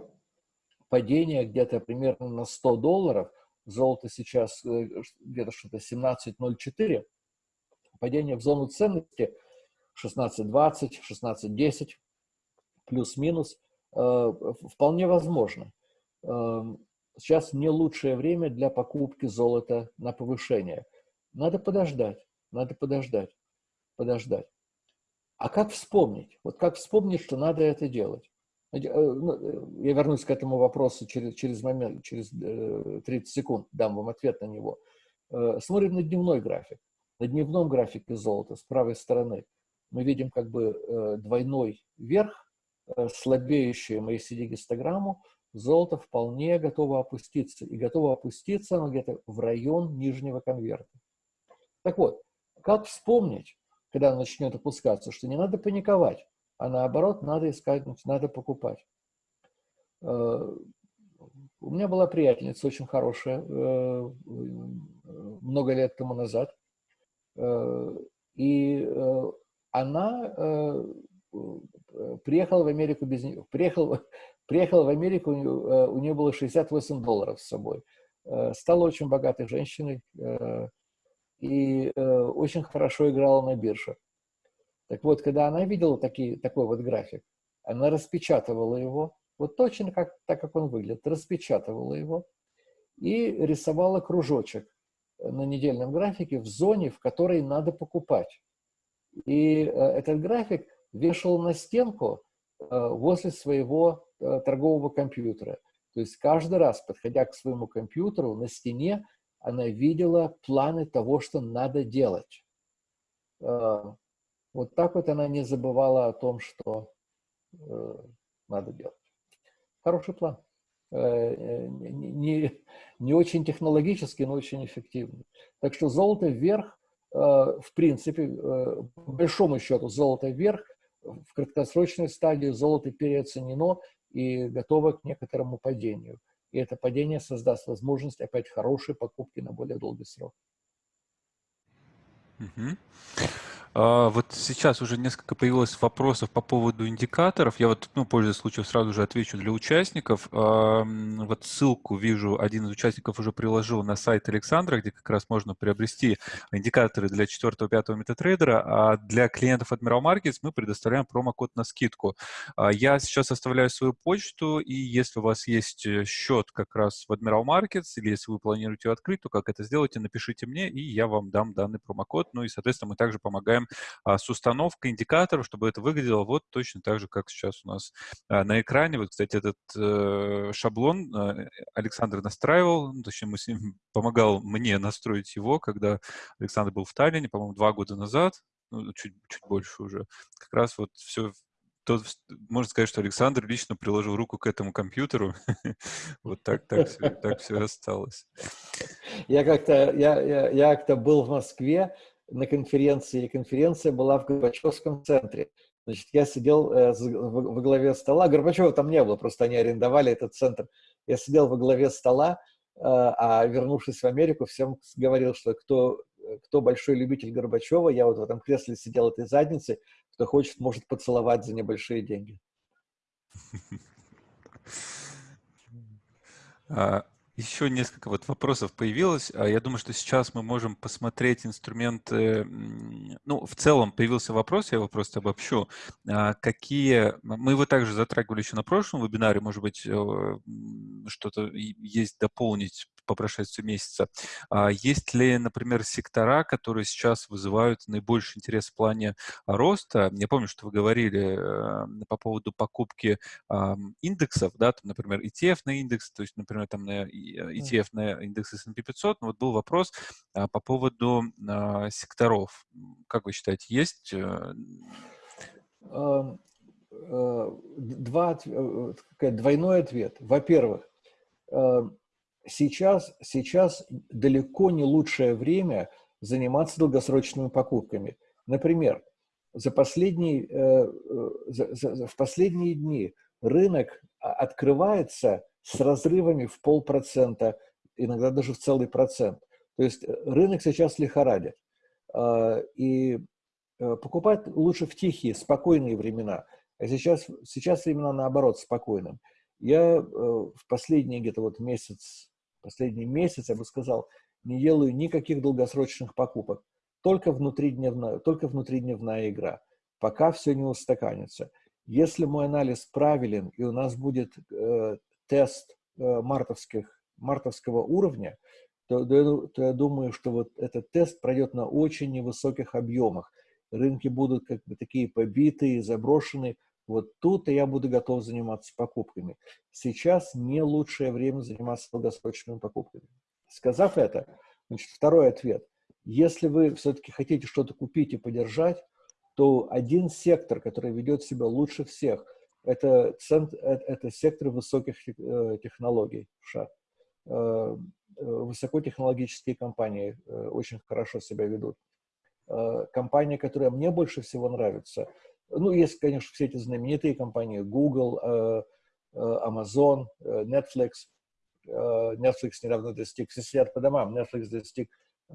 падение где-то примерно на 100 долларов, золото сейчас э, где-то что-то 17.04, падение в зону ценности 16.20, 16.10, плюс-минус, э, вполне возможно. Э, сейчас не лучшее время для покупки золота на повышение. Надо подождать, надо подождать, подождать. А как вспомнить? Вот как вспомнить, что надо это делать? Э, ну, я вернусь к этому вопросу через, через момент, через 30 секунд, дам вам ответ на него. Смотрим на дневной график. На дневном графике золота с правой стороны мы видим как бы двойной верх, слабеющую MACD-гистограмму, золото вполне готово опуститься. И готово опуститься оно где-то в район нижнего конверта. Так вот, как вспомнить, когда оно начнет опускаться, что не надо паниковать, а наоборот, надо искать, надо покупать. Э, у меня была приятельница очень хорошая э, много лет тому назад. Э, и она приехала в Америку без нее. Приехала, приехала в Америку, у нее было 68 долларов с собой. Стала очень богатой женщиной и очень хорошо играла на бирже. Так вот, когда она видела такие, такой вот график, она распечатывала его, вот точно как, так, как он выглядит, распечатывала его и рисовала кружочек на недельном графике в зоне, в которой надо покупать. И э, этот график вешал на стенку э, возле своего э, торгового компьютера. То есть каждый раз, подходя к своему компьютеру, на стене она видела планы того, что надо делать. Вот так вот она не забывала о том, что э, надо делать. Хороший план. Э, э, не, не очень технологический, но очень эффективный. Так что золото вверх, э, в принципе, э, по большому счету, золото вверх, в краткосрочной стадии золото переоценено и готово к некоторому падению. И это падение создаст возможность опять хорошей покупки на более долгий срок. Угу. А, вот сейчас уже несколько появилось вопросов по поводу индикаторов. Я вот, ну, пользуясь случаем, сразу же отвечу для участников. Вот ссылку вижу, один из участников уже приложил на сайт Александра, где как раз можно приобрести индикаторы для 4-5 метатрейдера, а для клиентов Admiral Markets мы предоставляем промокод на скидку. А, я сейчас оставляю свою почту, и если у вас есть э, счет как раз в Admiral Markets, или если вы планируете его открыть, то как это сделайте, напишите мне, и я вам дам данный промокод. Ну и, соответственно, мы также помогаем а, с установкой индикаторов, чтобы это выглядело вот точно так же, как сейчас у нас а, на экране. Вот, кстати, этот э, шаблон э, Александр настраивал, ну, точнее, мы с ним помогал мне настроить его, когда Александр был в Таллине, по-моему, два года назад, ну, чуть, чуть больше уже. Как раз вот все, то, можно сказать, что Александр лично приложил руку к этому компьютеру. вот так, так, все, так все осталось. Я как-то я, я, я как был в Москве, на конференции, и конференция была в Горбачевском центре. Значит, я сидел э, во главе стола, Горбачева там не было, просто они арендовали этот центр. Я сидел во главе стола, э, а вернувшись в Америку, всем говорил, что кто, кто большой любитель Горбачева, я вот в этом кресле сидел этой задницы, кто хочет, может поцеловать за небольшие деньги. Еще несколько вот вопросов появилось. А я думаю, что сейчас мы можем посмотреть инструменты. Ну, в целом появился вопрос, я его просто обобщу. А какие... Мы его также затрагивали еще на прошлом вебинаре, может быть, э, что-то есть дополнить по прошествию месяца. А есть ли, например, сектора, которые сейчас вызывают наибольший интерес в плане роста? Я помню, что вы говорили э, по поводу покупки индексов, да, там, например, ETF на индекс, то есть, например, там на ETF на индекс S&P 500. Но вот был вопрос а, по поводу а, секторов. Как вы считаете, есть? Э, э, два, двойной ответ. Во-первых, сейчас, сейчас далеко не лучшее время заниматься долгосрочными покупками. Например, за последние, э, за, за, в последние дни рынок открывается с разрывами в полпроцента, иногда даже в целый процент. То есть рынок сейчас лихорадит. И покупать лучше в тихие, спокойные времена. А сейчас, сейчас времена наоборот спокойным. Я в последний где-то вот месяц, последний месяц, я бы сказал, не делаю никаких долгосрочных покупок. Только внутридневная, только внутридневная игра. Пока все не устаканится. Если мой анализ правилен, и у нас будет э, тест э, мартовских, мартовского уровня, то, то, то я думаю, что вот этот тест пройдет на очень невысоких объемах. Рынки будут как бы такие побитые, заброшенные. Вот тут я буду готов заниматься покупками. Сейчас не лучшее время заниматься долгосрочными покупками. Сказав это, значит, второй ответ. Если вы все-таки хотите что-то купить и подержать, то один сектор, который ведет себя лучше всех, это, центр, это, это сектор высоких э, технологий в США. Э, э, высокотехнологические компании очень хорошо себя ведут. Компания, которая мне больше всего нравится, ну, есть, конечно, все эти знаменитые компании, Google, Amazon, Netflix. Netflix недавно достиг, все сидят по домам, Netflix достиг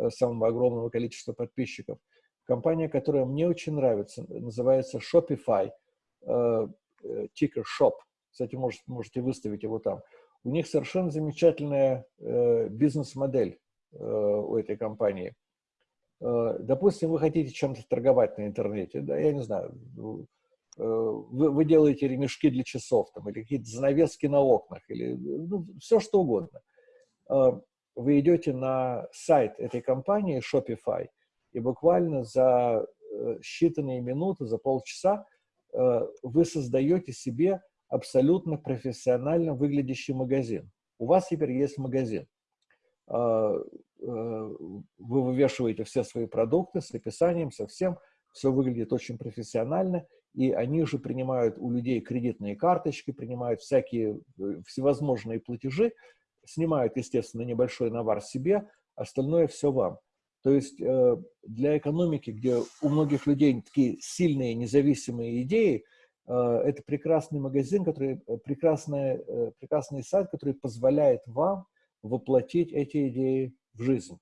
самого огромного количества подписчиков. Компания, которая мне очень нравится, называется Shopify, э, э, ticker shop. Кстати, может, можете выставить его там. У них совершенно замечательная э, бизнес-модель у этой компании. Допустим, вы хотите чем-то торговать на интернете, да, я не знаю, вы, вы делаете ремешки для часов, там, или какие-то занавески на окнах, или ну, все что угодно. Вы идете на сайт этой компании Shopify – и буквально за э, считанные минуты, за полчаса э, вы создаете себе абсолютно профессионально выглядящий магазин. У вас теперь есть магазин. А, э, вы вывешиваете все свои продукты с описанием, со всем. Все выглядит очень профессионально. И они же принимают у людей кредитные карточки, принимают всякие всевозможные платежи, снимают, естественно, небольшой навар себе, остальное все вам. То есть э, для экономики, где у многих людей такие сильные независимые идеи, э, это прекрасный магазин, который, э, прекрасный, прекрасный сайт, который позволяет вам воплотить эти идеи в жизнь.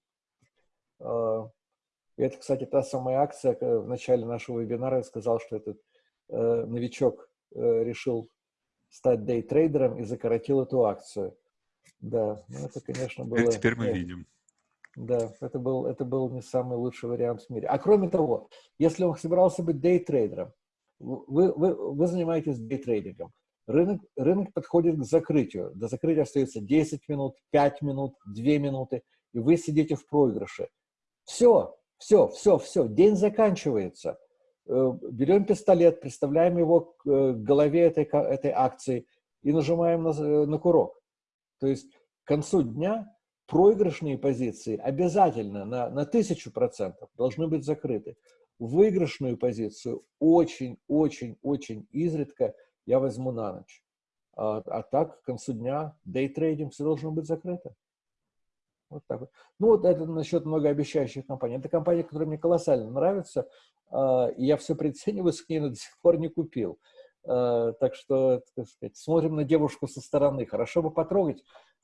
Это, кстати, та самая акция, в начале нашего вебинара я сказал, что этот новичок решил стать дейтрейдером и закоротил эту акцию. Да, ну это, конечно, было... Теперь мы видим. Да, это был, это был не самый лучший вариант в мире. А кроме того, если он собирался быть дейтрейдером, вы, вы, вы занимаетесь дейтрейдингом, рынок, рынок подходит к закрытию. До закрытия остается 10 минут, 5 минут, 2 минуты, и вы сидите в проигрыше. Все, все, все, все, день заканчивается. Э, берем пистолет, представляем его к э, голове этой, этой акции и нажимаем на, э, на курок. То есть к концу дня проигрышные позиции обязательно на, на тысячу процентов должны быть закрыты. Выигрышную позицию очень-очень-очень изредка я возьму на ночь. А, а так, к концу дня, дейтрейдинг все должно быть закрыто. Вот так вот. Ну, вот это насчет многообещающих компаний. Это компания, которая мне колоссально нравится, а, и я все прицениваюсь к ней, но до сих пор не купил. А, так что, так сказать, смотрим на девушку со стороны. Хорошо бы потрогать.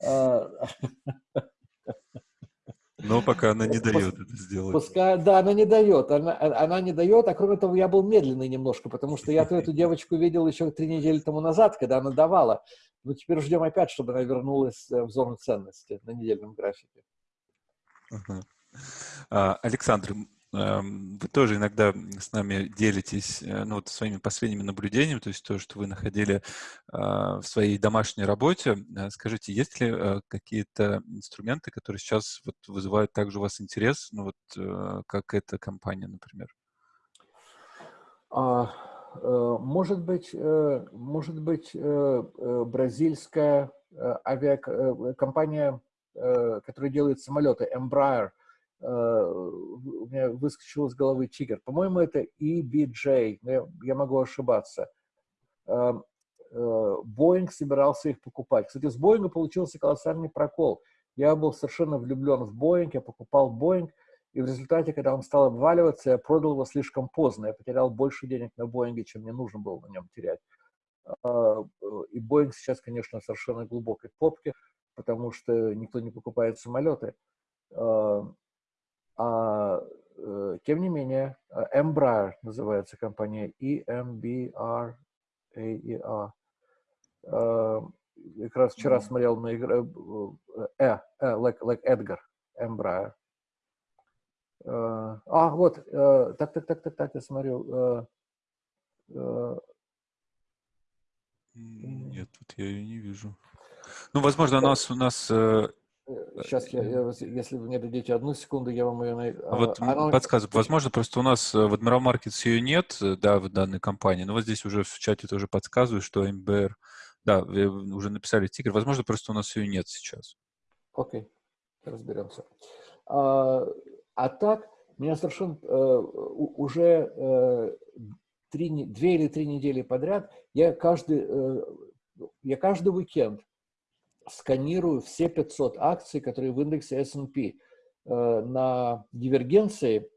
Но пока она не дает это сделать. Пускай, да, она не дает. Она, она не дает, а кроме того, я был медленный немножко, потому что я эту девочку видел еще три недели тому назад, когда она давала. Но теперь ждем опять, чтобы она вернулась э, в зону ценности на недельном графике. -huh. Александр, вы тоже иногда с нами делитесь э, ну, вот своими последними наблюдениями, то есть то, что вы находили а, в своей домашней работе. Э, скажите, есть ли э, какие-то инструменты, которые сейчас вот вызывают также у вас интерес, ну вот как эта компания, например? А, может быть, может быть бразильская авиакомпания, которая делает самолеты, Embraer – у меня выскочил из головы тигр. По-моему, это EBJ, я, я могу ошибаться. Боинг эм, э, собирался их покупать. Кстати, с Боинга получился колоссальный прокол. Я был совершенно влюблен в Боинг, я покупал Боинг, и в результате, когда он стал обваливаться, я продал его слишком поздно. Я потерял больше денег на Боинге, чем мне нужно было на нем терять. А, и Боинг сейчас, конечно, совершенно глубокой попке, потому что никто не покупает самолеты. А, э, тем не менее, Embraer называется компания, E-M-B-R-A-E-R. Как раз вчера смотрел на игру, э, э, э, like, like Edgar, Embraer. А, вот, так, так, так, так, так, я смотрю. Нет, тут я ее не вижу. Ну, возможно, у нас, у нас Сейчас, я, я, если вы мне дадите одну секунду, я вам ее найду. А вот Она... подсказываю, возможно, просто у нас в Admiral Markets ее нет, да, в данной компании, но вот здесь уже в чате тоже подсказываю, что МБР, да, вы уже написали стикер, возможно, просто у нас ее нет сейчас. Окей, okay. разберемся. А, а так, меня совершенно э, уже э, три, две или три недели подряд, я каждый, э, я каждый уикенд сканирую все 500 акций, которые в индексе S&P э, на дивергенции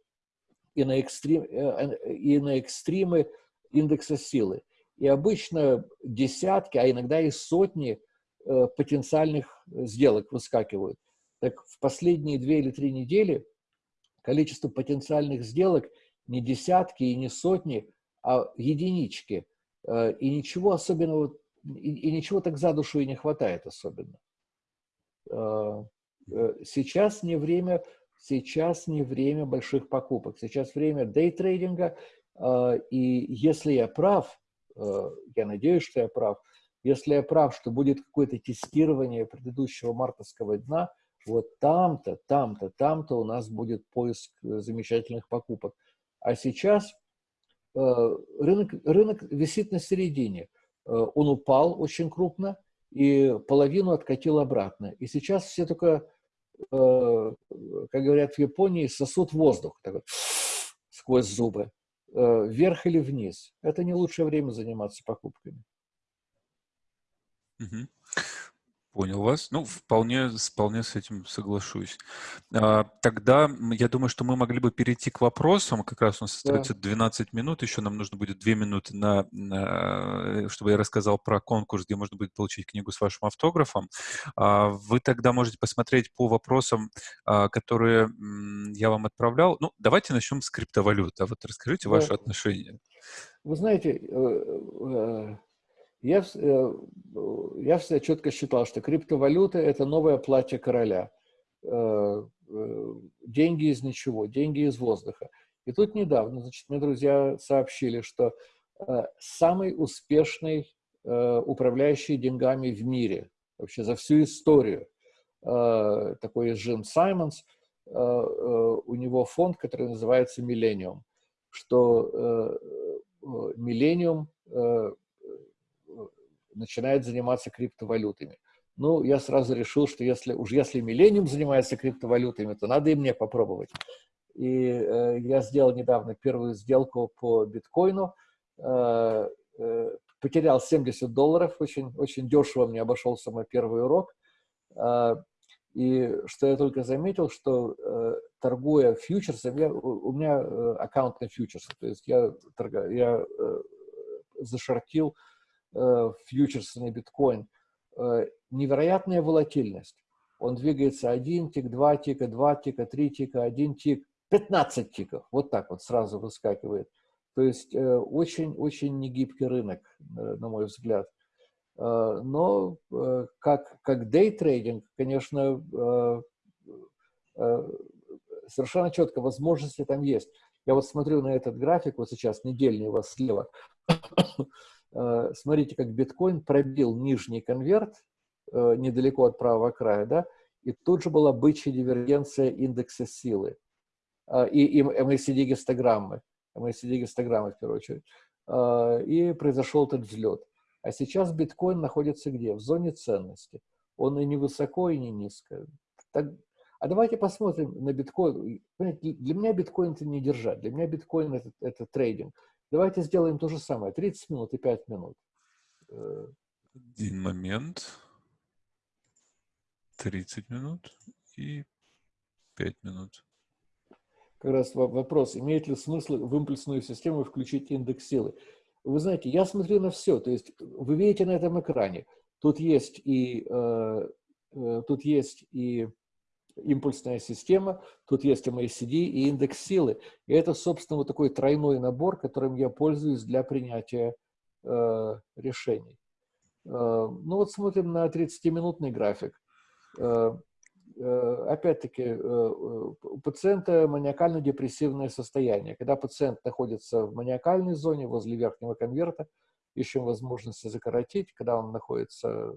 и на, экстрим, э, и на экстримы индекса силы. И обычно десятки, а иногда и сотни э, потенциальных сделок выскакивают. Так в последние две или три недели количество потенциальных сделок не десятки и не сотни, а единички. И ничего особенного и, и ничего так за душу и не хватает особенно. А, э, сейчас не время, сейчас не время больших покупок, сейчас время дейтрейдинга, а, и если я прав, э, я надеюсь, что я прав, если я прав, что будет какое-то тестирование предыдущего мартовского дна, вот там-то, там-то, там-то у нас будет поиск э, замечательных покупок. А сейчас рынок, рынок висит на середине – он упал очень крупно и половину откатил обратно. И сейчас все только, э, как говорят в Японии, сосут воздух такой, сквозь зубы, э, вверх или вниз. Это не лучшее время заниматься покупками. Угу. Понял вас. Ну, вполне, вполне с этим соглашусь. А, тогда я думаю, что мы могли бы перейти к вопросам. Как раз у нас остается да. 12 минут. Еще нам нужно будет 2 минуты, на, на, чтобы я рассказал про конкурс, где можно будет получить книгу с вашим автографом. А, вы тогда можете посмотреть по вопросам, а, которые я вам отправлял. Ну, давайте начнем с криптовалют. А вот расскажите да. ваше отношение. Вы знаете, э, э, я, э, я всегда четко считал, что криптовалюта – это новое платье короля. Э, э, деньги из ничего, деньги из воздуха. И тут недавно, значит, мне друзья сообщили, что самый успешный управляющий деньгами в мире, вообще за всю историю, такой Джим Саймонс, у него фонд, который называется «Миллениум», что «Миллениум» начинает заниматься криптовалютами. Ну, я сразу решил, что если уж если Millennium занимается криптовалютами, то надо и мне попробовать. И э, я сделал недавно первую сделку по биткоину, э, э, потерял 70 долларов, очень, очень дешево мне обошелся мой первый урок. Э, и что я только заметил, что э, торгуя фьючерсом, я, у, меня э, аккаунт на фьючерсы, то есть я, торга, я э, зашортил фьючерсы на биткоин, э, невероятная волатильность. Он двигается один тик, два тика, два тика, три тика, один тик, 15 тиков. Вот так вот сразу выскакивает. То есть очень-очень э, негибкий рынок, на мой взгляд. Но как, как дейтрейдинг, конечно, совершенно четко возможности там есть. Я вот смотрю на этот график, вот сейчас недельный у вас слева. Э, смотрите, как биткоин пробил нижний конверт э, недалеко от правого края, да, и тут же была бычья дивергенция индекса силы э, и, и MACD-гистограммы, MACD-гистограммы в первую очередь, и произошел этот взлет. А сейчас биткоин находится где? В зоне ценности. Он и не высоко, и не низко. Так, а давайте посмотрим на биткоин. Для меня биткоин это не держать. Для меня биткоин это, это трейдинг. Давайте сделаем то же самое. 30 минут и 5 минут. Один момент. 30 минут и 5 минут. Как раз вопрос, имеет ли смысл в импульсную систему включить индекс силы? Вы знаете, я смотрю на все, то есть вы видите на этом экране, тут есть и, э, э, тут есть и импульсная система, тут есть MACD и индекс силы. И это, собственно, вот такой тройной набор, которым я пользуюсь для принятия э, решений. Э, ну вот смотрим на 30-минутный график. Э, э, Опять-таки, э, у пациента маниакально-депрессивное состояние. Когда пациент находится в маниакальной зоне возле верхнего конверта, ищем возможности закоротить. Когда он находится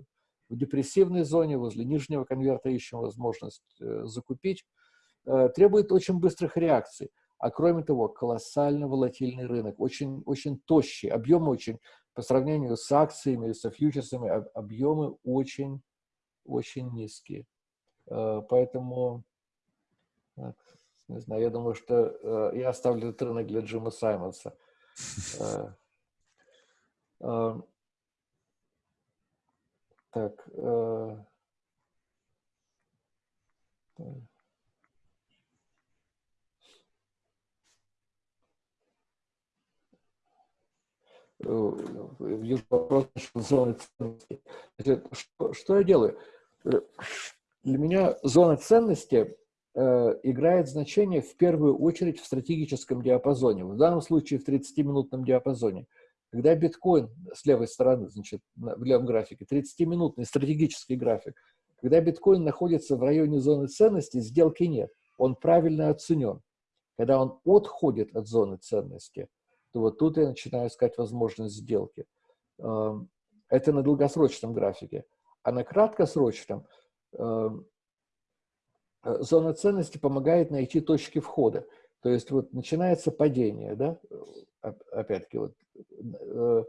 в депрессивной зоне, возле нижнего конверта ищем возможность э, закупить, э, требует очень быстрых реакций. А кроме того, колоссально волатильный рынок, очень, очень тощий, объемы очень, по сравнению с акциями или со фьючерсами, объемы очень, очень низкие. Э, поэтому, не знаю, я думаю, что я оставлю этот рынок для Джима Саймонса. Так. Э, вопрос зоны ценности. Что, что я делаю? Э, для меня зона ценности э, играет значение в первую очередь в стратегическом диапазоне, в данном случае в 30-минутном диапазоне. Когда биткоин с левой стороны, значит, в левом графике, 30-минутный стратегический график, когда биткоин находится в районе зоны ценности, сделки нет. Он правильно оценен. Когда он отходит от зоны ценности, то вот тут я начинаю искать возможность сделки. Эм, это на долгосрочном графике. А на краткосрочном эм, э, зона ценности помогает найти точки входа. То есть вот начинается падение, да, опять-таки вот э,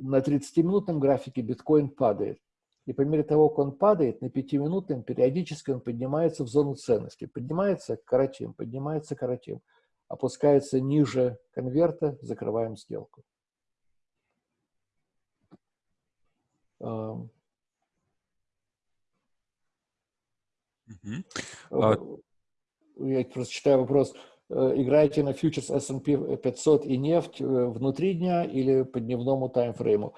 на 30-минутном графике биткоин падает. И по мере того, как он падает, на 5-минутном периодически он поднимается в зону ценности. Поднимается коротим, поднимается коротим. Опускается ниже конверта, закрываем сделку. Угу. Я просто читаю вопрос. Э, играете на фьючерс S&P 500 и нефть э, внутри дня или по дневному таймфрейму.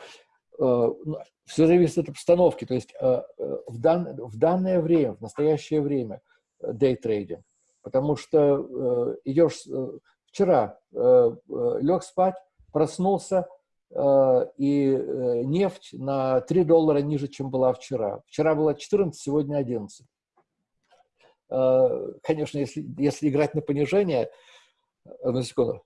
Э, ну, Все зависит от обстановки. То есть в, дан, в данное время, в настоящее время дейтрейдинг. Потому что идешь вчера, лег спать, проснулся, и нефть на 3 доллара ниже, чем была вчера. Вчера была 14, сегодня 11. Э, конечно, если, если играть на понижение, одну секунду,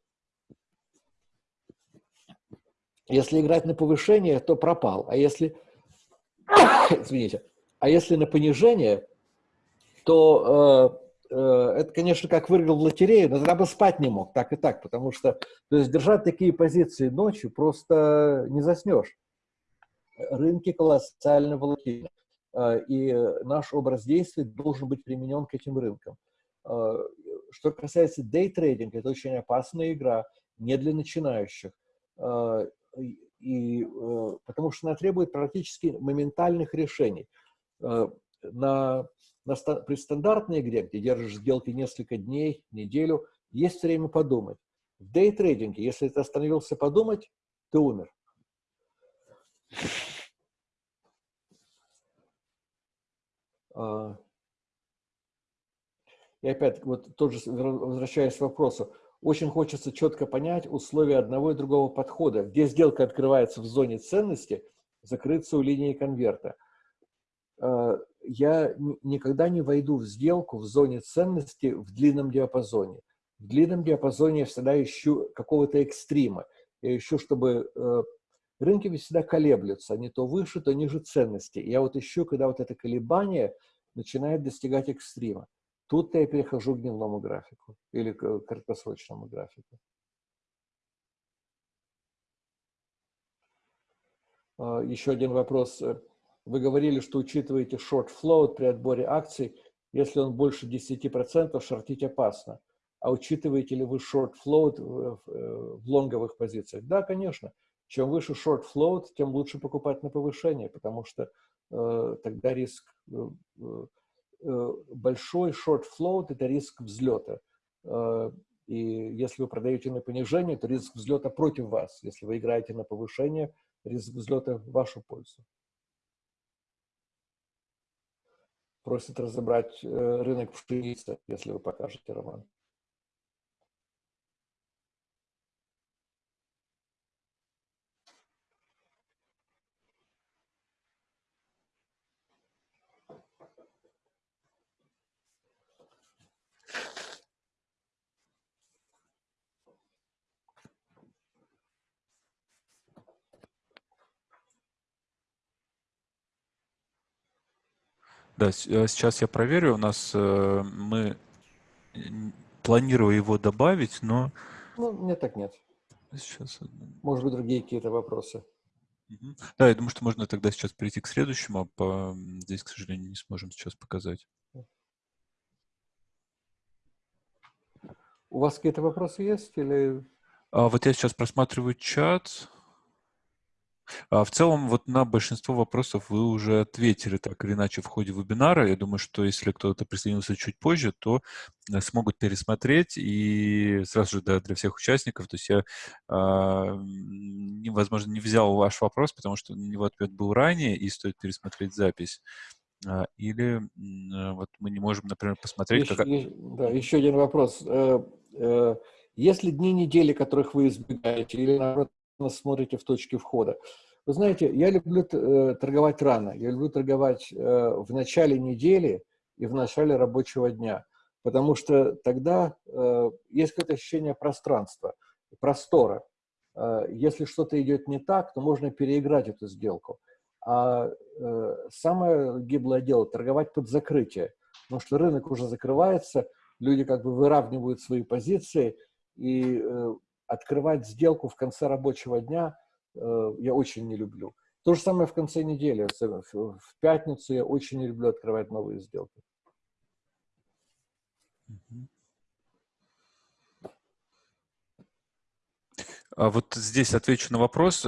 если играть на повышение, то пропал. А если, извините, а если на понижение, то э, э, это, конечно, как выиграл в лотерею, но тогда бы спать не мог, так и так, потому что то есть держать такие позиции ночью просто не заснешь. Рынки колоссально волатильны. А, и наш образ действий должен быть применен к этим рынкам. А, что касается дейтрейдинга, это очень опасная игра, не для начинающих. И, э, потому что она требует практически моментальных решений. На, на, при стандартной игре, где держишь сделки несколько дней, неделю, есть время подумать. В дейтрейдинге, если ты остановился подумать, ты умер. И опять, вот тоже возвращаясь к вопросу, очень хочется четко понять условия одного и другого подхода. Где сделка открывается в зоне ценности, закрыться у линии конверта. А, я никогда не войду в сделку в зоне ценности в длинном диапазоне. В длинном диапазоне я всегда ищу какого-то экстрима. Я ищу, чтобы э, Рынки ведь всегда колеблются, они то выше, то ниже ценности. Я вот ищу, когда вот это колебание начинает достигать экстрима. Тут я перехожу к дневному графику или к краткосрочному графику. А, еще один вопрос. Вы говорили, что учитываете short float при отборе акций. Если он больше 10%, шортить опасно. А учитываете ли вы short float в, в лонговых позициях? Да, конечно. Чем выше short float, тем лучше покупать на повышение, потому что тогда риск большой short float – это риск взлета. И если вы продаете на понижение, то риск взлета против вас. Если вы играете на повышение, риск взлета в вашу пользу. Просит разобрать рынок пшеницы, если вы покажете, Роман. Да, э, сейчас я проверю. У нас э, мы планирую его добавить, но... Ну, нет, так нет. Сейчас. Может быть, другие какие-то вопросы. Да, я думаю, что можно тогда сейчас перейти к следующему, а по... здесь, к сожалению, не сможем сейчас показать. У вас какие-то вопросы есть или... А вот я сейчас просматриваю чат. А в целом, вот на большинство вопросов вы уже ответили так или иначе в ходе вебинара. Я думаю, что если кто-то присоединился чуть позже, то э, смогут пересмотреть и сразу же да, для всех участников. То есть я, э, возможно, не взял ваш вопрос, потому что на него ответ был ранее, и стоит пересмотреть запись. А, или э, вот мы не можем, например, посмотреть... Еще, как... Да, еще один вопрос. Э, есть ли дни недели, которых вы избегаете, или наоборот, смотрите в точке входа. Вы знаете, я люблю э, торговать рано, я люблю торговать э, в начале недели и в начале рабочего дня, потому что тогда э, есть какое-то ощущение пространства, простора. Если что-то идет не так, то можно переиграть эту сделку. А самое гиблое дело – торговать под закрытие, потому что рынок уже закрывается, люди как бы выравнивают свои позиции, и открывать сделку в конце рабочего дня э, я очень не люблю. То же самое в конце недели. В пятницу я очень не люблю открывать новые сделки. А вот здесь отвечу на вопрос.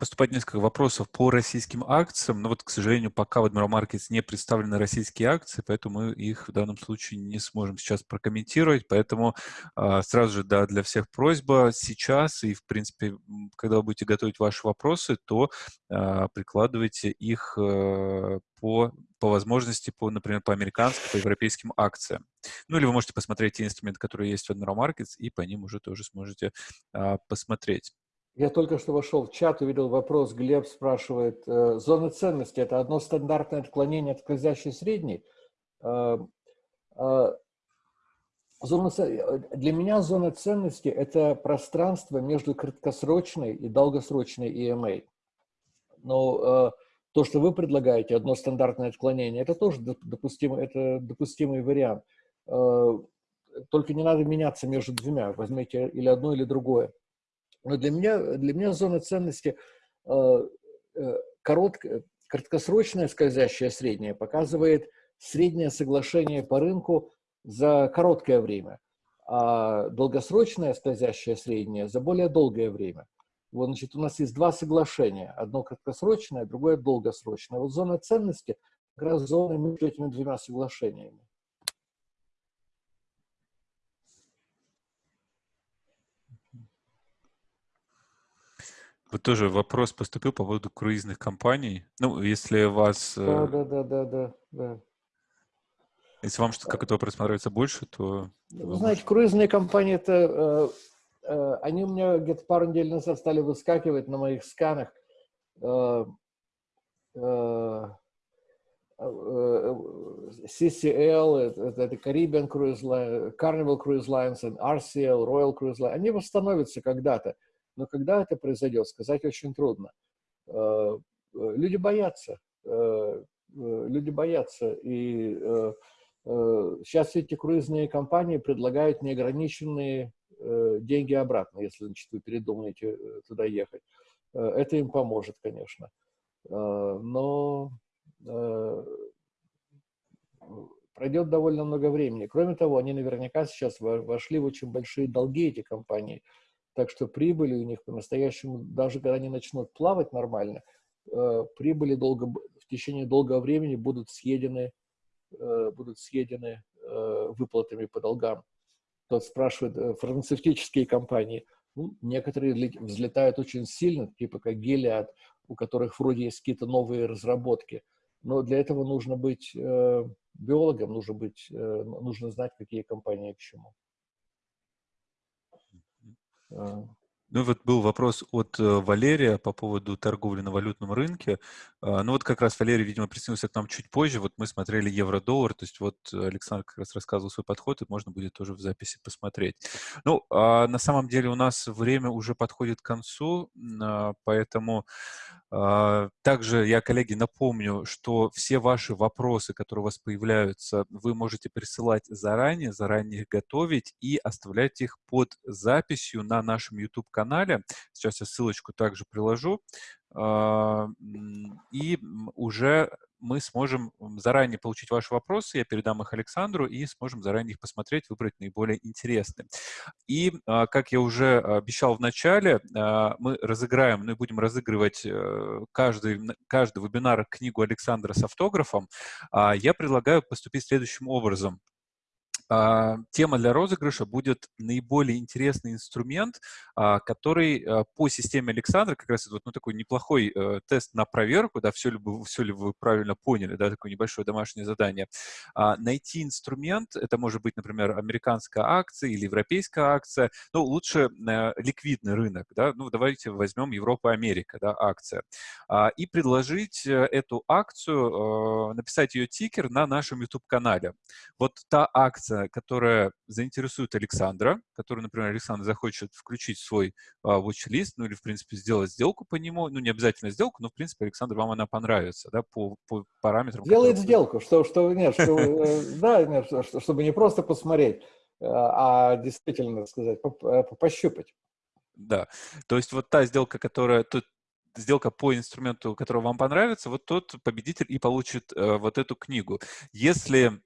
Поступать несколько вопросов по российским акциям, но вот, к сожалению, пока в Admiral Markets не представлены российские акции, поэтому мы их в данном случае не сможем сейчас прокомментировать, поэтому э, сразу же, да, для всех просьба сейчас и, в принципе, когда вы будете готовить ваши вопросы, то э, прикладывайте их э, по, по возможности, по, например, по американским, по европейским акциям. Ну, или вы можете посмотреть те инструменты, которые есть в Admiral Markets, и по ним уже тоже сможете э, посмотреть. Я только что вошел в чат, увидел вопрос, Глеб спрашивает, э, зона ценности – это одно стандартное отклонение от скользящей средней? Э, э, зона, для меня зона ценности – это пространство между краткосрочной и долгосрочной EMA. Но то, что вы предлагаете, одно стандартное отклонение, это тоже допустимый, это допустимый вариант. Только не надо меняться между двумя, возьмите или одно, или другое. Но для меня, для меня зона ценности э, э, короткое, краткосрочное скользящее среднее показывает среднее соглашение по рынку за короткое время, а долгосрочное скользящее среднее за более долгое время. Вот, значит, у нас есть два соглашения. Одно краткосрочное, другое долгосрочное. Вот зона ценности как раз зона между этими двумя соглашениями. Вот тоже вопрос поступил по поводу круизных компаний. Ну, если вас... Да, да, да, да, да, да. Если вам что-то как это вопрос нравится больше, то... Вы знаете, круизные компании, это... Э, э, они у меня где-то пару недель назад стали выскакивать на моих сканах. Э, CCL, это, это Caribbean Cruise Line, Carnival Cruise Lines, RCL, Royal Cruise Line, они восстановятся когда-то. Но когда это произойдет, сказать очень трудно. Э, э, люди боятся. Э, люди боятся. И сейчас эти круизные компании предлагают неограниченные деньги обратно, если значит, вы передумаете туда ехать. Это им поможет, конечно. Но пройдет довольно много времени. Кроме того, они наверняка сейчас вошли в очень большие долги, эти компании. Так что прибыли у них по-настоящему, даже когда они начнут плавать нормально, э, прибыли долго, в течение долгого времени будут съедены, будут съедены выплатами по долгам. Тот спрашивает, фармацевтические компании, ну, некоторые взлетают очень сильно, типа как Gilead, у которых вроде есть какие-то новые разработки. Но для этого нужно быть э, биологом, нужно, быть, э, нужно знать, какие компании к чему. Ну вот был вопрос от э, Валерия по поводу торговли на валютном рынке. А, ну вот как раз Валерий, видимо, присоединился к нам чуть позже. Вот мы смотрели евро-доллар, то есть вот Александр как раз рассказывал свой подход, и можно будет тоже в записи посмотреть. Ну, а на самом деле у нас время уже подходит к концу, а, поэтому а, также я, коллеги, напомню, что все ваши вопросы, которые у вас появляются, вы можете присылать заранее, заранее их готовить и оставлять их под записью на нашем YouTube-канале. Сейчас я ссылочку также приложу. А, и уже мы сможем заранее получить ваши вопросы, я передам их Александру, и сможем заранее их посмотреть, выбрать наиболее интересные. И, а, как я уже обещал в начале, а, мы разыграем, ну и будем разыгрывать э, каждый, каждый вебинар книгу Александра с автографом. Я предлагаю поступить следующим образом. А, тема для розыгрыша будет наиболее интересный инструмент, а, который а, по системе Александра, как раз вот, ну, такой неплохой э, тест на проверку, да, все ли, вы, все ли вы правильно поняли, да, такое небольшое домашнее задание. Найти инструмент, это может быть, например, американская акция или европейская акция, но лучше э, ликвидный рынок, да, ну, давайте возьмем Европа-Америка, да, акция, и предложить э, эту акцию, написать ее тикер на нашем YouTube-канале. Вот та акция, которая заинтересует Александра, который, например, Александр захочет включить свой а, watch-лист, ну или, в принципе, сделать сделку по нему, ну не обязательно сделку, но, в принципе, Александр, вам она понравится, да, по, по параметрам. Делает сделку, что, что, нет, что, э, да, нет, чтобы не просто посмотреть, а, а действительно, сказать, э, пощупать. Да, то есть вот та сделка, которая, тут сделка по инструменту, который вам понравится, вот тот победитель и получит э, вот эту книгу. Если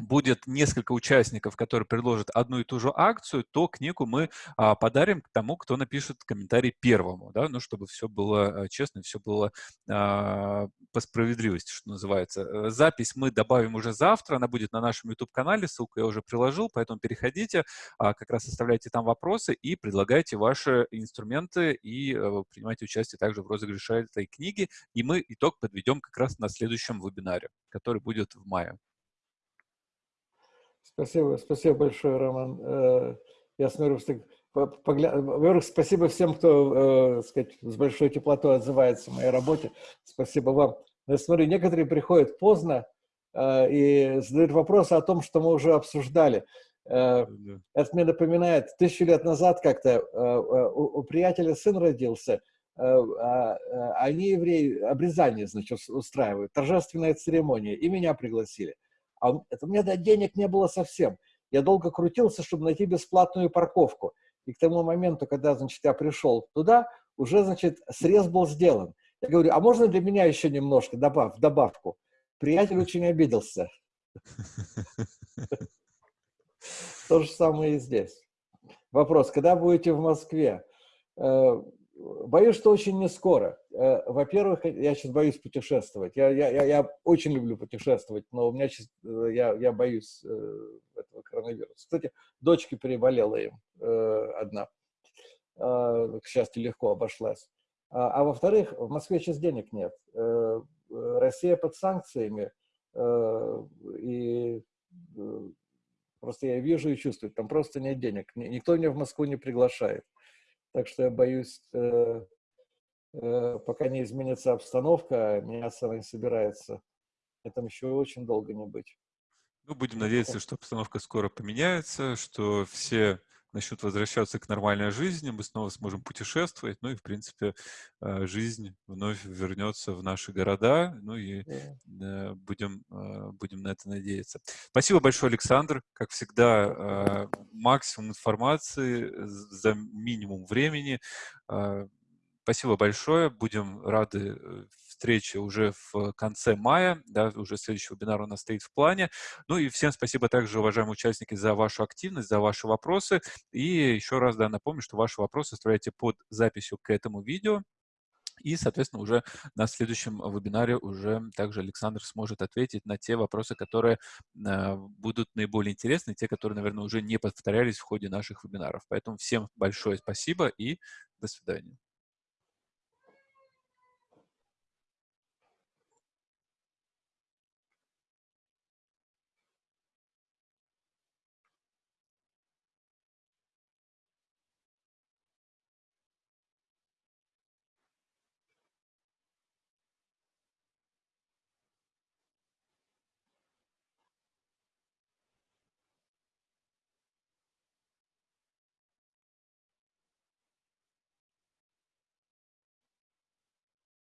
будет несколько участников, которые предложат одну и ту же акцию, то книгу мы а, подарим тому, кто напишет комментарий первому, да, ну, чтобы все было а, честно, все было а, по справедливости, что называется. Э, запись мы добавим уже завтра, она будет на нашем YouTube-канале, ссылку я уже приложил, поэтому переходите, а, как раз оставляйте там вопросы и предлагайте ваши инструменты и а, принимайте участие также в розыгрыше этой книги, и мы итог подведем как раз на следующем вебинаре, который будет в мае. Спасибо, спасибо большое, Роман. Э, я смотрю, что во-первых, спасибо всем, кто, э, сказать, с большой теплотой отзывается о моей работе. Спасибо вам. я смотрю, некоторые приходят поздно э, и задают вопросы о том, что мы уже обсуждали. Это мне напоминает, тысячу лет назад как-то у, у приятеля сын родился, а, они евреи обрезание, значит, устраивают, торжественная церемония, и меня пригласили. А это, у меня денег не было совсем. Я долго крутился, чтобы найти бесплатную парковку. И к тому моменту, когда, значит, я пришел туда, уже, значит, срез был сделан. Я говорю, а можно для меня еще немножко добав, добавку? Приятель очень обиделся. То же самое и здесь. Вопрос, когда будете в Москве? Э, Боюсь, что очень не скоро. Э, во-первых, я сейчас боюсь путешествовать. Я, я, я, очень люблю путешествовать, но у меня сейчас, э, я, я боюсь э, этого коронавируса. Кстати, дочке переболела им одна. К счастью, легко обошлась. А, а во-вторых, в Москве сейчас денег нет. Россия под санкциями, и просто я вижу и чувствую, там просто нет денег. Никто меня в Москву не приглашает. Так что я боюсь, пока не изменится обстановка, меняться она не собирается. Это еще очень долго не быть. Ну, будем надеяться, что обстановка скоро поменяется, что все начнут возвращаться к нормальной жизни, мы снова сможем путешествовать, ну и, в принципе, э, жизнь вновь вернется в наши города, ну и yeah. будем, э, будем на это надеяться. Спасибо большое, Александр. Как всегда, э, максимум информации за минимум времени. Спасибо большое. Будем рады э, встрече уже в конце мая, да, уже следующий вебинар у нас стоит в плане. Ну и всем спасибо также, уважаемые участники, за вашу активность, за ваши вопросы. И еще раз, да, напомню, что ваши вопросы оставляйте под записью к этому видео. И, соответственно, уже на следующем вебинаре уже также Александр сможет ответить на те вопросы, которые э, будут наиболее интересны, те, которые, наверное, уже не повторялись в ходе наших вебинаров. Поэтому всем большое спасибо и до свидания.